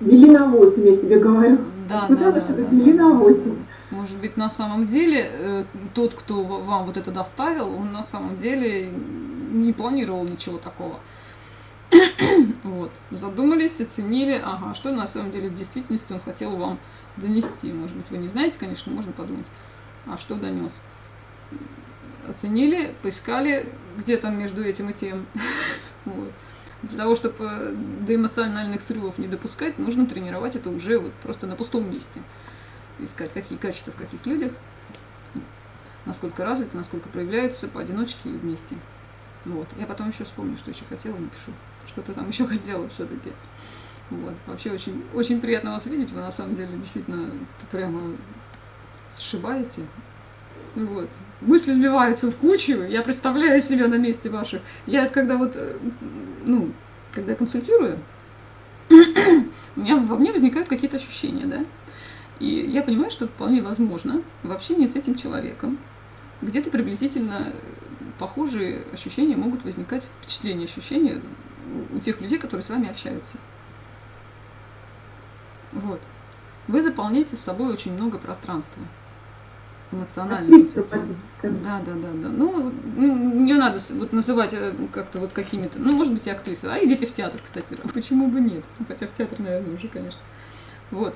Дели на 8, я себе говорю. Да, да, да, да, дели да, на 8. Да, да, да. Может быть, на самом деле э, тот, кто вам вот это доставил, он на самом деле не планировал ничего такого. Вот. Задумались, оценили, ага, что на самом деле в действительности он хотел вам донести. Может быть, вы не знаете, конечно, можно подумать, а что донес. Оценили, поискали, где там между этим и тем. Вот. Для того, чтобы до эмоциональных срывов не допускать, нужно тренировать это уже вот просто на пустом месте. Искать, какие качества в каких людях, насколько развиты, насколько проявляются поодиночке и вместе. Вот. Я потом еще вспомню, что еще хотела, напишу что-то там еще хотела все-таки. Вот. Вообще очень, очень приятно вас видеть. Вы на самом деле действительно прямо сшибаете. Вот. Мысли сбиваются в кучу. Я представляю себя на месте ваших. Я когда вот, э, ну, когда консультирую, у меня во мне возникают какие-то ощущения, да? И я понимаю, что вполне возможно в общении с этим человеком где-то приблизительно похожие ощущения могут возникать, впечатления, ощущения у тех людей, которые с вами общаются. Вот. Вы заполняете с собой очень много пространства эмоционального. Да, да, да, да. Ну, не надо вот называть э, как-то вот какими-то, ну, может быть, и актрисы. А идите в театр, кстати. Почему бы нет? Ну, хотя в театр, наверное, уже, конечно. Вот.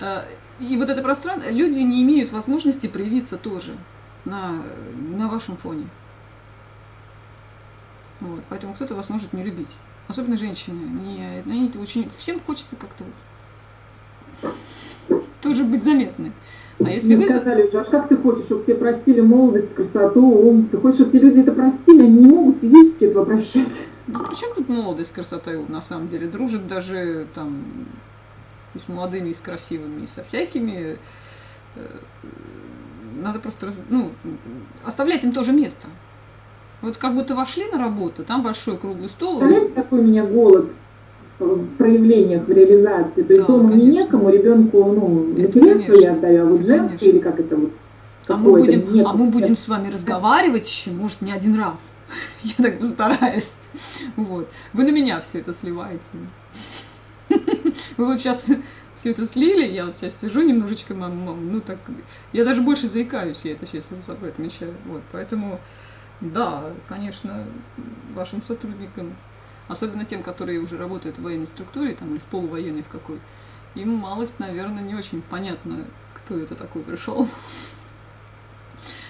А, и вот это пространство, люди не имеют возможности проявиться тоже на, на вашем фоне. Вот, поэтому кто-то вас может не любить. Особенно женщины. Они, они очень, всем хочется как-то тоже быть заметны. А если Мне вы... сказали, а как ты хочешь, чтобы тебе простили молодость, красоту, ум? Ты хочешь, чтобы тебе люди это простили, они не могут физически этого прощать. Да причем тут молодость, красота и ум, на самом деле? Дружит даже там и с молодыми, и с красивыми, и со всякими. Э, надо просто, ну, оставлять им тоже место. Вот как будто вошли на работу, там большой круглый стол. Знаете, какой у меня голод в проявлениях, в реализации? То есть да, дома мне некому, ребенку, ну, материнство я отдаю, а вот женское или как это вот? А мы, будем, нет, а мы будем с вами разговаривать еще, может, не один раз. Я так постараюсь. Вот. Вы на меня все это сливаете. Вы вот сейчас все это слили, я вот сейчас сижу немножечко, мам, мам, ну так, я даже больше заикаюсь, я это сейчас за собой отмечаю. Вот, поэтому, да, конечно, вашим сотрудникам, особенно тем, которые уже работают в военной структуре, там, или в полувоенной в какой, им малость, наверное, не очень понятно, кто это такой пришел.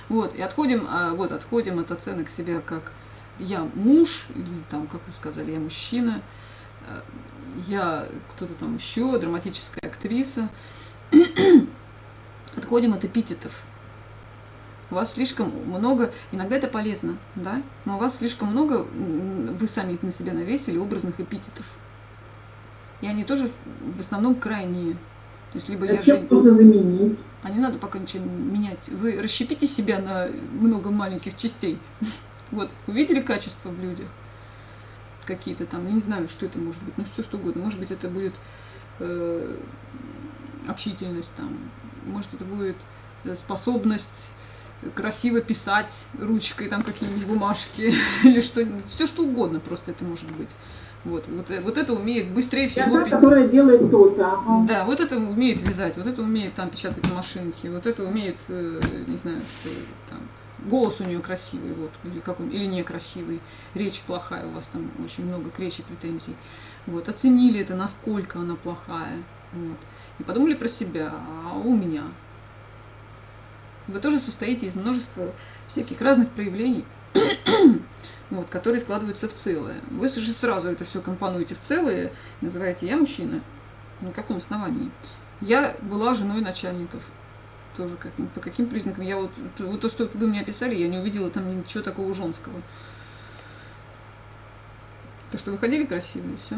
Вот, и отходим, а, вот, отходим от оценок себя как я муж, или там, как вы сказали, я мужчина, я кто-то там еще, драматическая актриса. Отходим от эпитетов. У вас слишком много, иногда это полезно, да, но у вас слишком много, вы сами на себя навесили образных эпитетов. И они тоже в основном крайние. То есть либо я Зачем же... можно заменить? А не надо пока ничего менять. Вы расщепите себя на много маленьких частей. Вот, увидели качество в людях? Какие-то там, я не знаю, что это может быть, ну все что угодно. Может быть, это будет э, общительность там, может, это будет э, способность красиво писать ручкой там какие-нибудь бумажки или что все что угодно просто это может быть. Вот, вот, э, вот это умеет быстрее всего пи- которая делает то-то. ага. да, вот это умеет вязать, вот это умеет там печатать на машинке, вот это умеет, э, не знаю, что там, голос у нее красивый, вот, или, как он, или некрасивый, речь плохая, у вас там очень много к речи претензий. Вот, оценили это, насколько она плохая, вот, и подумали про себя, а у меня. Вы тоже состоите из множества всяких разных проявлений, вот, которые складываются в целое. Вы же сразу это все компонуете в целое, называете «я мужчина», на каком основании? Я была женой начальников. Тоже как, по каким признакам? Я вот, вот то, что вы мне описали, я не увидела там ничего такого женского. То, что вы ходили красивые, все.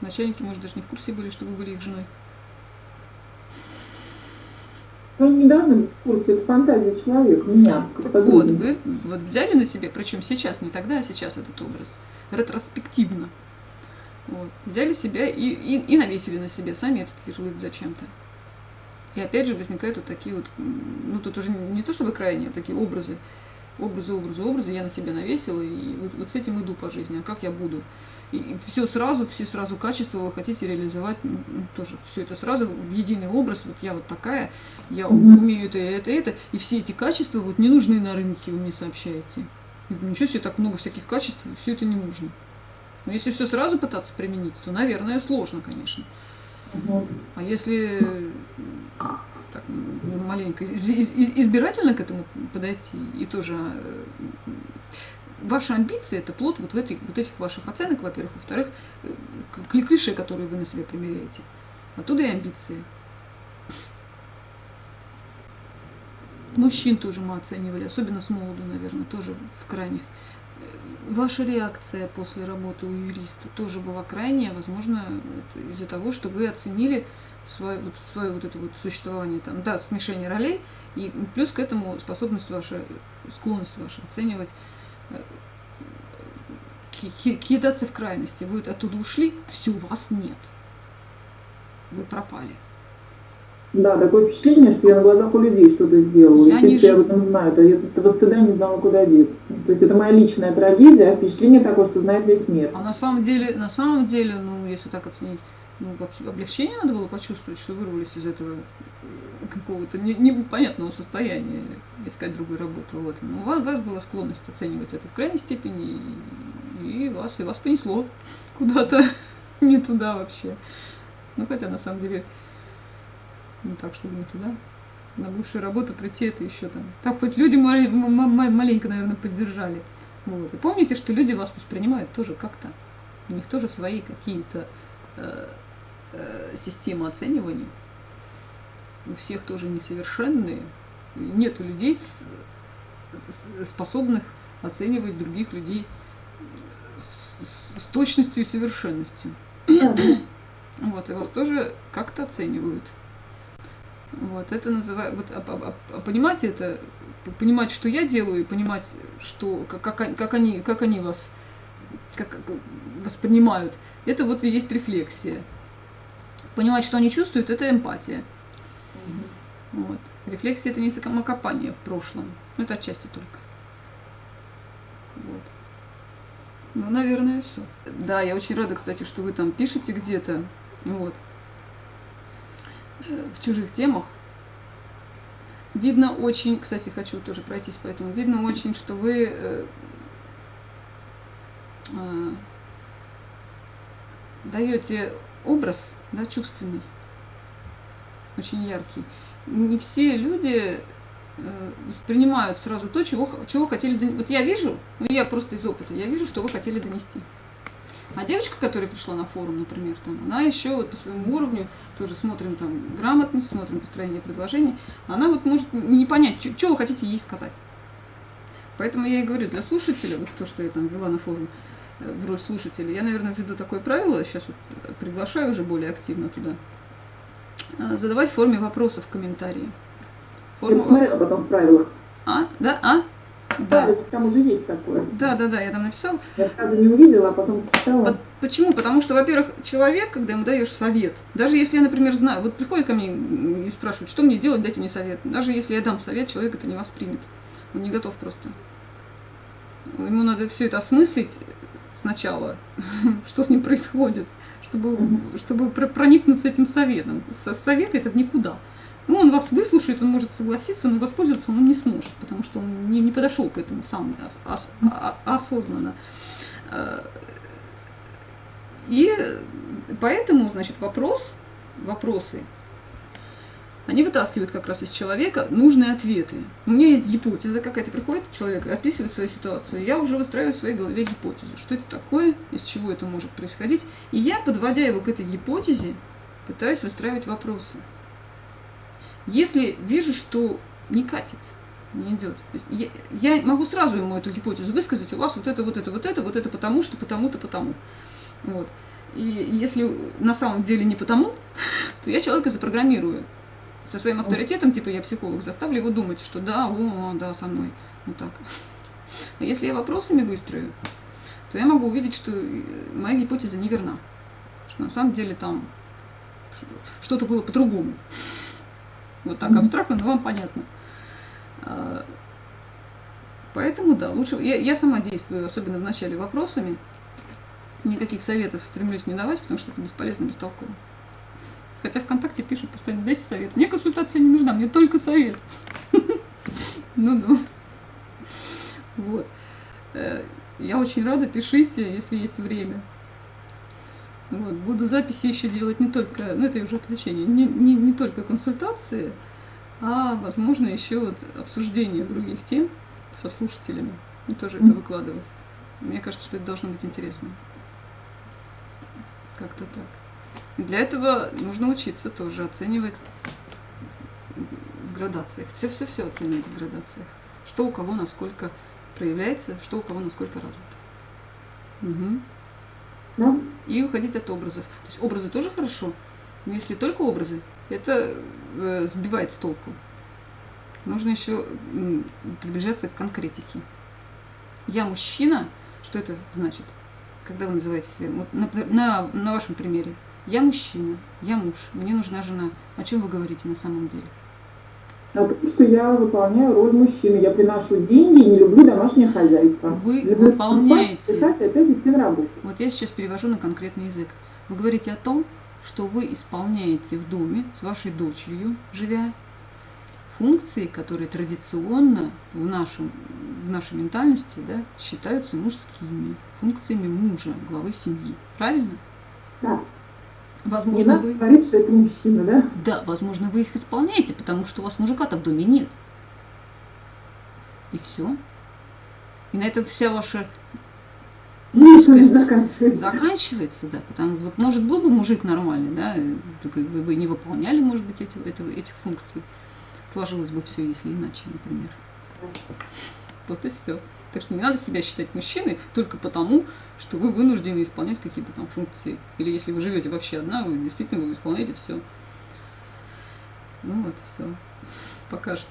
Начальники, может, даже не в курсе были, что вы были их женой. Ну, не должны быть в курсе, это фантазия человека, меня, Так вот, вы вот взяли на себе, причем сейчас, не тогда, а сейчас этот образ, ретроспективно. Вот, взяли себя и, и, и навесили на себя сами этот ярлык зачем-то. И опять же возникают вот такие вот, ну тут уже не то чтобы крайние, а такие образы, образы, образы, образы я на себя навесила, и вот, вот с этим иду по жизни, а как я буду? И все сразу, все сразу качества вы хотите реализовать, м, тоже все это сразу в единый образ, вот я вот такая, я умею это, это, это, и все эти качества вот не нужны на рынке, вы мне сообщаете. Ничего себе, так много всяких качеств, все это не нужно. Но если все сразу пытаться применить, то, наверное, сложно, конечно. А если так, маленько из- из- из- избирательно к этому подойти, и тоже э, ваши амбиции это плод вот, в этих, вот этих ваших оценок, во-первых, во-вторых, э, к- клише, которые вы на себя примеряете. Оттуда и амбиции. Мужчин тоже мы оценивали, особенно с молоду, наверное, тоже в крайних. Ваша реакция после работы у юриста тоже была крайняя, возможно, из-за того, что вы оценили свое, вот, свое вот это вот существование, там, да, смешение ролей, и плюс к этому способность ваша, склонность ваша оценивать, э, ки- ки- кидаться в крайности. Вы оттуда ушли, все, вас нет. Вы пропали. Да, такое впечатление, что я на глазах у людей что-то сделала. Я и не все я об этом знаю, а я этого стыда не знала, куда деться. То есть это моя личная трагедия, а впечатление такое, что знает весь мир. А на самом деле, на самом деле, ну, если так оценить, ну, облегчение надо было почувствовать, что вырвались из этого э, какого-то не- непонятного состояния, искать другую работу. Вот. Но у вас, у вас была склонность оценивать это в крайней степени, и, и вас, и вас понесло куда-то не туда вообще. Ну, хотя, на самом деле, не так, чтобы не туда. На бывшую работу прийти это еще там. Так хоть люди маленько, наверное, поддержали. Вот. И помните, что люди вас воспринимают тоже как-то. У них тоже свои какие-то э, э, системы оценивания. У всех тоже несовершенные. Нету людей, с- с- способных оценивать других людей с- с точностью и совершенностью. Вот, и вас тоже как-то оценивают. Вот, это называют, вот, а- а- а- понимать это, понимать, что я делаю, и понимать, что, как, как, они- как, они, как они вас как, как воспринимают, это вот и есть рефлексия. Понимать, что они чувствуют, это эмпатия. Вот. Рефлексия это не самокопание в прошлом. Ну, это отчасти только. Вот. Ну, наверное, все. Да, я очень рада, кстати, что вы там пишете где-то. Вот. В чужих темах. Видно очень, кстати, хочу тоже пройтись по этому, видно очень, что вы э, э, даете образ, да, чувственный, очень яркий. Не все люди э, воспринимают сразу то, чего, чего хотели донести. Вот я вижу, ну я просто из опыта, я вижу, что вы хотели донести. А девочка, с которой пришла на форум, например, там, она еще вот по своему уровню, тоже смотрим там грамотность, смотрим построение предложений, она вот может не понять, что вы хотите ей сказать. Поэтому я и говорю, для слушателя, вот то, что я там вела на форум, э, в роль слушателя, я, наверное, введу такое правило, сейчас вот приглашаю уже более активно туда, э, задавать в форме вопросов в комментарии. Форму... Я посмотрела потом в правилах. А? Да? А? Да. да, там уже есть такое. Да, да, да, я там написал. Я сразу не увидела, а потом читала. Почему? Потому что, во-первых, человек, когда ему даешь совет, даже если я, например, знаю, вот приходит ко мне и спрашивает, что мне делать, дайте мне совет. Даже если я дам совет, человек это не воспримет. Он не готов просто. Ему надо все это осмыслить сначала, что с ним происходит, чтобы, чтобы проникнуться этим советом. Совет это в никуда. Ну, он вас выслушает, он может согласиться, но воспользоваться он не сможет, потому что он не, не подошел к этому сам ос, ос, а, осознанно. Э, и поэтому, значит, вопрос, вопросы, они вытаскивают как раз из человека нужные ответы. У меня есть гипотеза какая-то, приходит человек, описывает свою ситуацию, я уже выстраиваю в своей голове гипотезу, что это такое, из чего это может происходить, и я, подводя его к этой гипотезе, пытаюсь выстраивать вопросы. Если вижу, что не катит, не идет. Я, я могу сразу ему эту гипотезу высказать, у вас вот это, вот это, вот это, вот это потому, что потому-то, потому. Вот. И если на самом деле не потому, то я человека запрограммирую со своим авторитетом, типа я психолог, заставлю его думать, что да, о, да, со мной. Вот так. А если я вопросами выстрою, то я могу увидеть, что моя гипотеза неверна. Что на самом деле там что-то было по-другому. Вот так абстрактно, но вам понятно. А, поэтому, да, лучше... Я, я сама действую, особенно в начале вопросами. Никаких советов стремлюсь не давать, потому что это бесполезно, бестолково. Хотя ВКонтакте пишут постоянно, дайте совет. Мне консультация не нужна, мне только совет. Ну-ну. Вот. Э, я очень рада, пишите, если есть время. Вот, буду записи еще делать не только, ну это уже отвлечение, не, не, не только консультации, а возможно еще вот обсуждение других тем со слушателями. И тоже это выкладывать. Мне кажется, что это должно быть интересно. Как-то так. И для этого нужно учиться тоже оценивать в градациях. Все-все-все оценивать в градациях. Что у кого насколько проявляется, что у кого насколько развито. Угу. Да. И уходить от образов. То есть образы тоже хорошо, но если только образы, это э, сбивает с толку. Нужно еще приближаться к конкретике. Я мужчина, что это значит? Когда вы называете себя? Вот на, на, на вашем примере. Я мужчина, я муж, мне нужна жена. О чем вы говорите на самом деле? А потому что я выполняю роль мужчины. Я приношу деньги и не люблю домашнее хозяйство. Вы люблю выполняете. Спать, опять идти на работу. Вот я сейчас перевожу на конкретный язык. Вы говорите о том, что вы исполняете в доме с вашей дочерью, живя, функции, которые традиционно в, нашем, в нашей ментальности да, считаются мужскими, функциями мужа, главы семьи. Правильно? Да. Возможно, вы... говорит, что это мужчина, да? Да, возможно, вы их исполняете, потому что у вас мужика-то в доме нет. И все. И на этом вся ваша мужскость заканчивается. заканчивается, да. Потому вот, может, был бы мужик нормальный, да, вы бы не выполняли, может быть, эти, эти, этих функций. Сложилось бы все, если иначе, например. Вот и все. Так что не надо себя считать мужчиной только потому, что вы вынуждены исполнять какие-то там функции. Или если вы живете вообще одна, вы действительно вы исполняете все. Ну вот, все. Пока что.